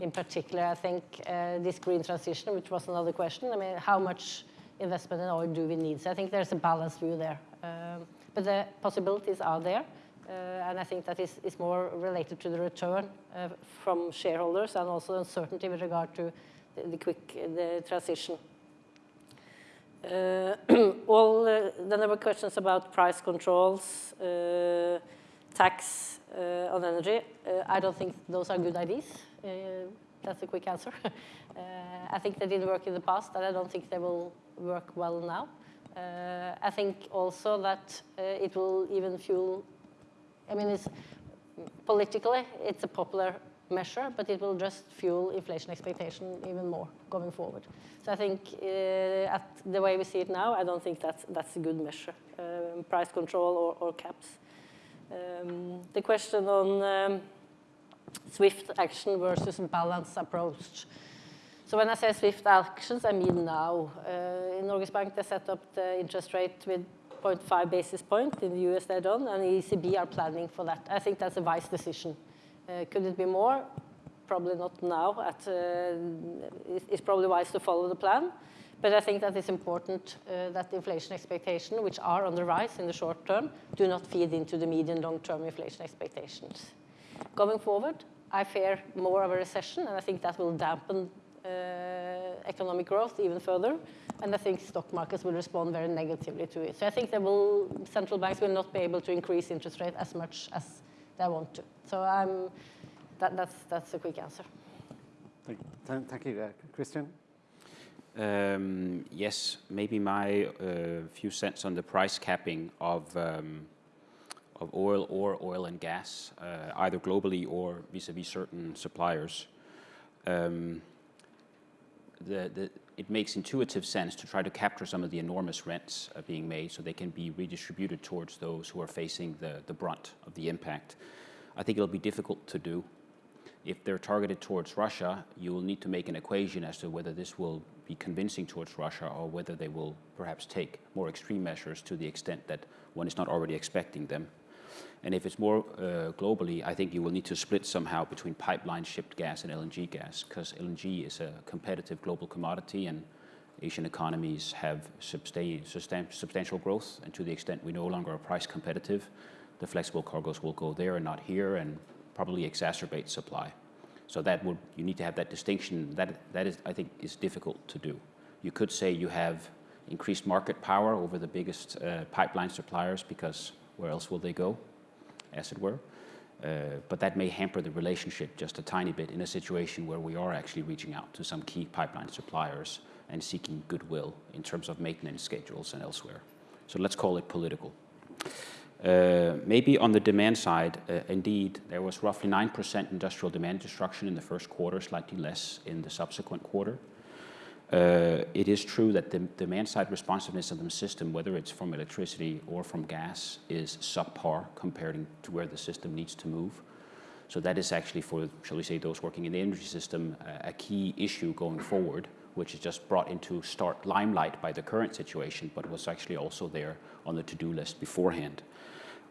in particular, I think uh, this green transition, which was another question. I mean, how much investment in oil do we need? So I think there's a balanced view there. Um, but the possibilities are there, uh, and I think that is, is more related to the return uh, from shareholders and also uncertainty with regard to the, the quick the transition. Uh, (clears throat) all, then there were questions about price controls, tax uh, on energy. Uh, I don't think those are good ideas. Uh, that's a quick answer. (laughs) I think they didn't work in the past, and I don't think they will work well now. Uh, I think also that uh, it will even fuel, I mean, it's politically, it's a popular measure, but it will just fuel inflation expectation even more going forward. So I think uh, at the way we see it now, I don't think that's, that's a good measure, um, price control or, or caps. Um, the question on um, swift action versus balanced approach. So when I say swift actions, I mean now. Uh, in Norges Bank, they set up the interest rate with 0.5 basis point. In the US, they don't, and the ECB are planning for that. I think that's a wise decision. Uh, could it be more? Probably not now. At, uh, it's probably wise to follow the plan. But I think that it's important uh, that inflation expectations, which are on the rise in the short term, do not feed into the medium long-term inflation expectations. Going forward, I fear more of a recession, and I think that will dampen economic growth even further, and I think stock markets will respond very negatively to it. So I think will, central banks will not be able to increase interest rate as much as they want to. So I'm, that, that's, that's a quick answer. Thank, thank you, uh, Christian. Um, yes, maybe my uh, few cents on the price capping of um, of oil or oil and gas, uh, either globally or vis-a-vis -vis certain suppliers. Um, the, the, it makes intuitive sense to try to capture some of the enormous rents uh, being made so they can be redistributed towards those who are facing the, the brunt of the impact. I think it'll be difficult to do. If they're targeted towards Russia, you will need to make an equation as to whether this will be convincing towards Russia or whether they will perhaps take more extreme measures to the extent that one is not already expecting them. And if it's more uh, globally, I think you will need to split somehow between pipeline shipped gas and LNG gas, because LNG is a competitive global commodity and Asian economies have substantial growth, and to the extent we no longer are price competitive, the flexible cargoes will go there and not here, and probably exacerbate supply. So that would you need to have that distinction. That that is, I think, is difficult to do. You could say you have increased market power over the biggest uh, pipeline suppliers because where else will they go, as it were? Uh, but that may hamper the relationship just a tiny bit in a situation where we are actually reaching out to some key pipeline suppliers and seeking goodwill in terms of maintenance schedules and elsewhere. So let's call it political. Uh, maybe on the demand side, uh, indeed, there was roughly 9% industrial demand destruction in the first quarter, slightly less in the subsequent quarter. Uh, it is true that the demand side responsiveness of the system, whether it's from electricity or from gas, is subpar compared to where the system needs to move. So that is actually for, shall we say, those working in the energy system, a key issue going forward, which is just brought into stark limelight by the current situation, but was actually also there on the to-do list beforehand.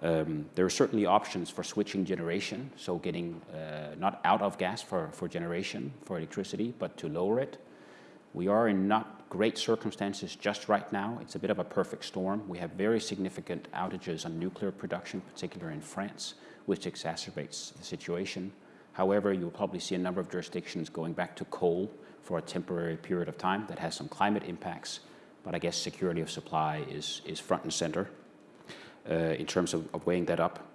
Um, there are certainly options for switching generation, so getting uh, not out of gas for, for generation, for electricity, but to lower it. We are in not great circumstances just right now. It's a bit of a perfect storm. We have very significant outages on nuclear production, particularly in France, which exacerbates the situation. However, you'll probably see a number of jurisdictions going back to coal for a temporary period of time that has some climate impacts, but I guess security of supply is, is front and center. Uh, in terms of, of, weighing that up.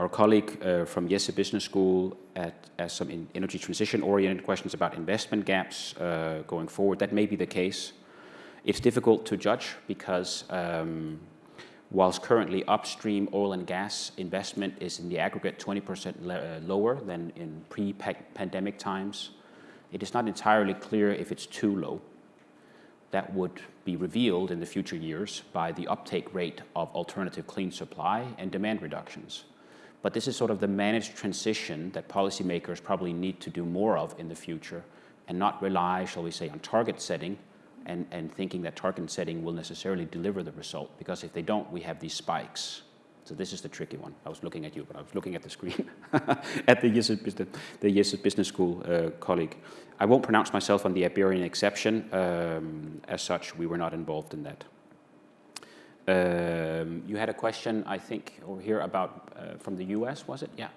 Our colleague uh, from IESE Business School asked some energy transition-oriented questions about investment gaps uh, going forward. That may be the case. It's difficult to judge because um, whilst currently upstream oil and gas investment is in the aggregate 20% lower than in pre-pandemic times, it is not entirely clear if it's too low that would be revealed in the future years by the uptake rate of alternative clean supply and demand reductions. But this is sort of the managed transition that policymakers probably need to do more of in the future and not rely, shall we say, on target setting and, and thinking that target setting will necessarily deliver the result. Because if they don't, we have these spikes so this is the tricky one. I was looking at you, but I was looking at the screen (laughs) at the IESE Business, Business School uh, colleague. I won't pronounce myself on the Iberian exception. Um, as such, we were not involved in that. Um, you had a question, I think, over here about uh, from the US, was it? Yeah.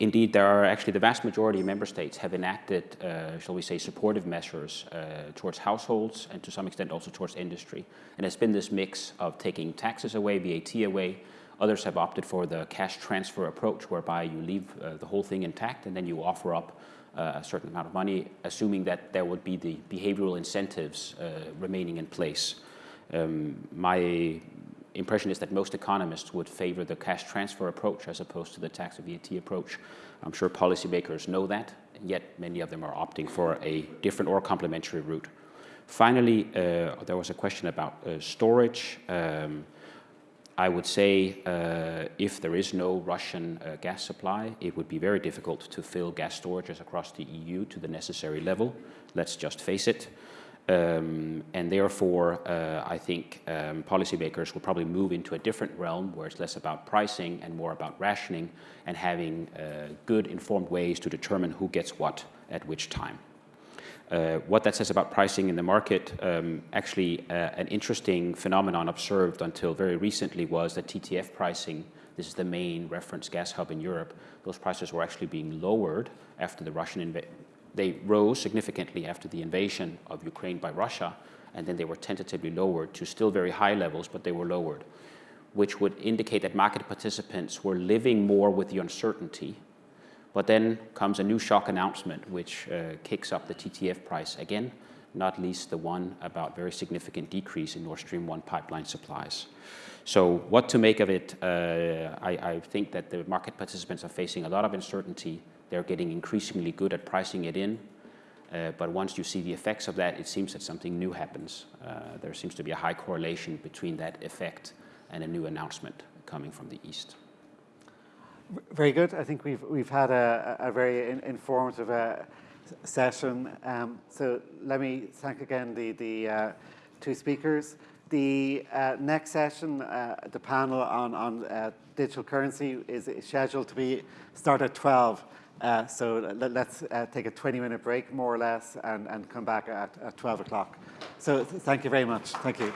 Indeed, there are actually the vast majority of member states have enacted, uh, shall we say, supportive measures uh, towards households and to some extent also towards industry. And it's been this mix of taking taxes away, VAT away, Others have opted for the cash transfer approach, whereby you leave uh, the whole thing intact and then you offer up uh, a certain amount of money, assuming that there would be the behavioral incentives uh, remaining in place. Um, my impression is that most economists would favor the cash transfer approach as opposed to the tax VAT approach. I'm sure policymakers know that, yet many of them are opting for a different or complementary route. Finally, uh, there was a question about uh, storage. Um, I would say uh, if there is no Russian uh, gas supply, it would be very difficult to fill gas storages across the EU to the necessary level. Let's just face it. Um, and therefore, uh, I think um, policymakers will probably move into a different realm where it's less about pricing and more about rationing and having uh, good informed ways to determine who gets what at which time. Uh, what that says about pricing in the market, um, actually uh, an interesting phenomenon observed until very recently was that TTF pricing, this is the main reference gas hub in Europe, those prices were actually being lowered after the Russian invasion. They rose significantly after the invasion of Ukraine by Russia, and then they were tentatively lowered to still very high levels, but they were lowered, which would indicate that market participants were living more with the uncertainty but then comes a new shock announcement, which uh, kicks up the TTF price again, not least the one about very significant decrease in Nord Stream 1 pipeline supplies. So what to make of it, uh, I, I, think that the market participants are facing a lot of uncertainty. They're getting increasingly good at pricing it in. Uh, but once you see the effects of that, it seems that something new happens. Uh, there seems to be a high correlation between that effect and a new announcement coming from the East. Very good. I think we've, we've had a, a very in, informative uh, session. Um, so let me thank again the, the uh, two speakers. The uh, next session, uh, the panel on, on digital currency is scheduled to be start at 12. Uh, so let, us take a 20 minute break more or less and, and come back at, at 12 o'clock. So th thank you very much. Thank you.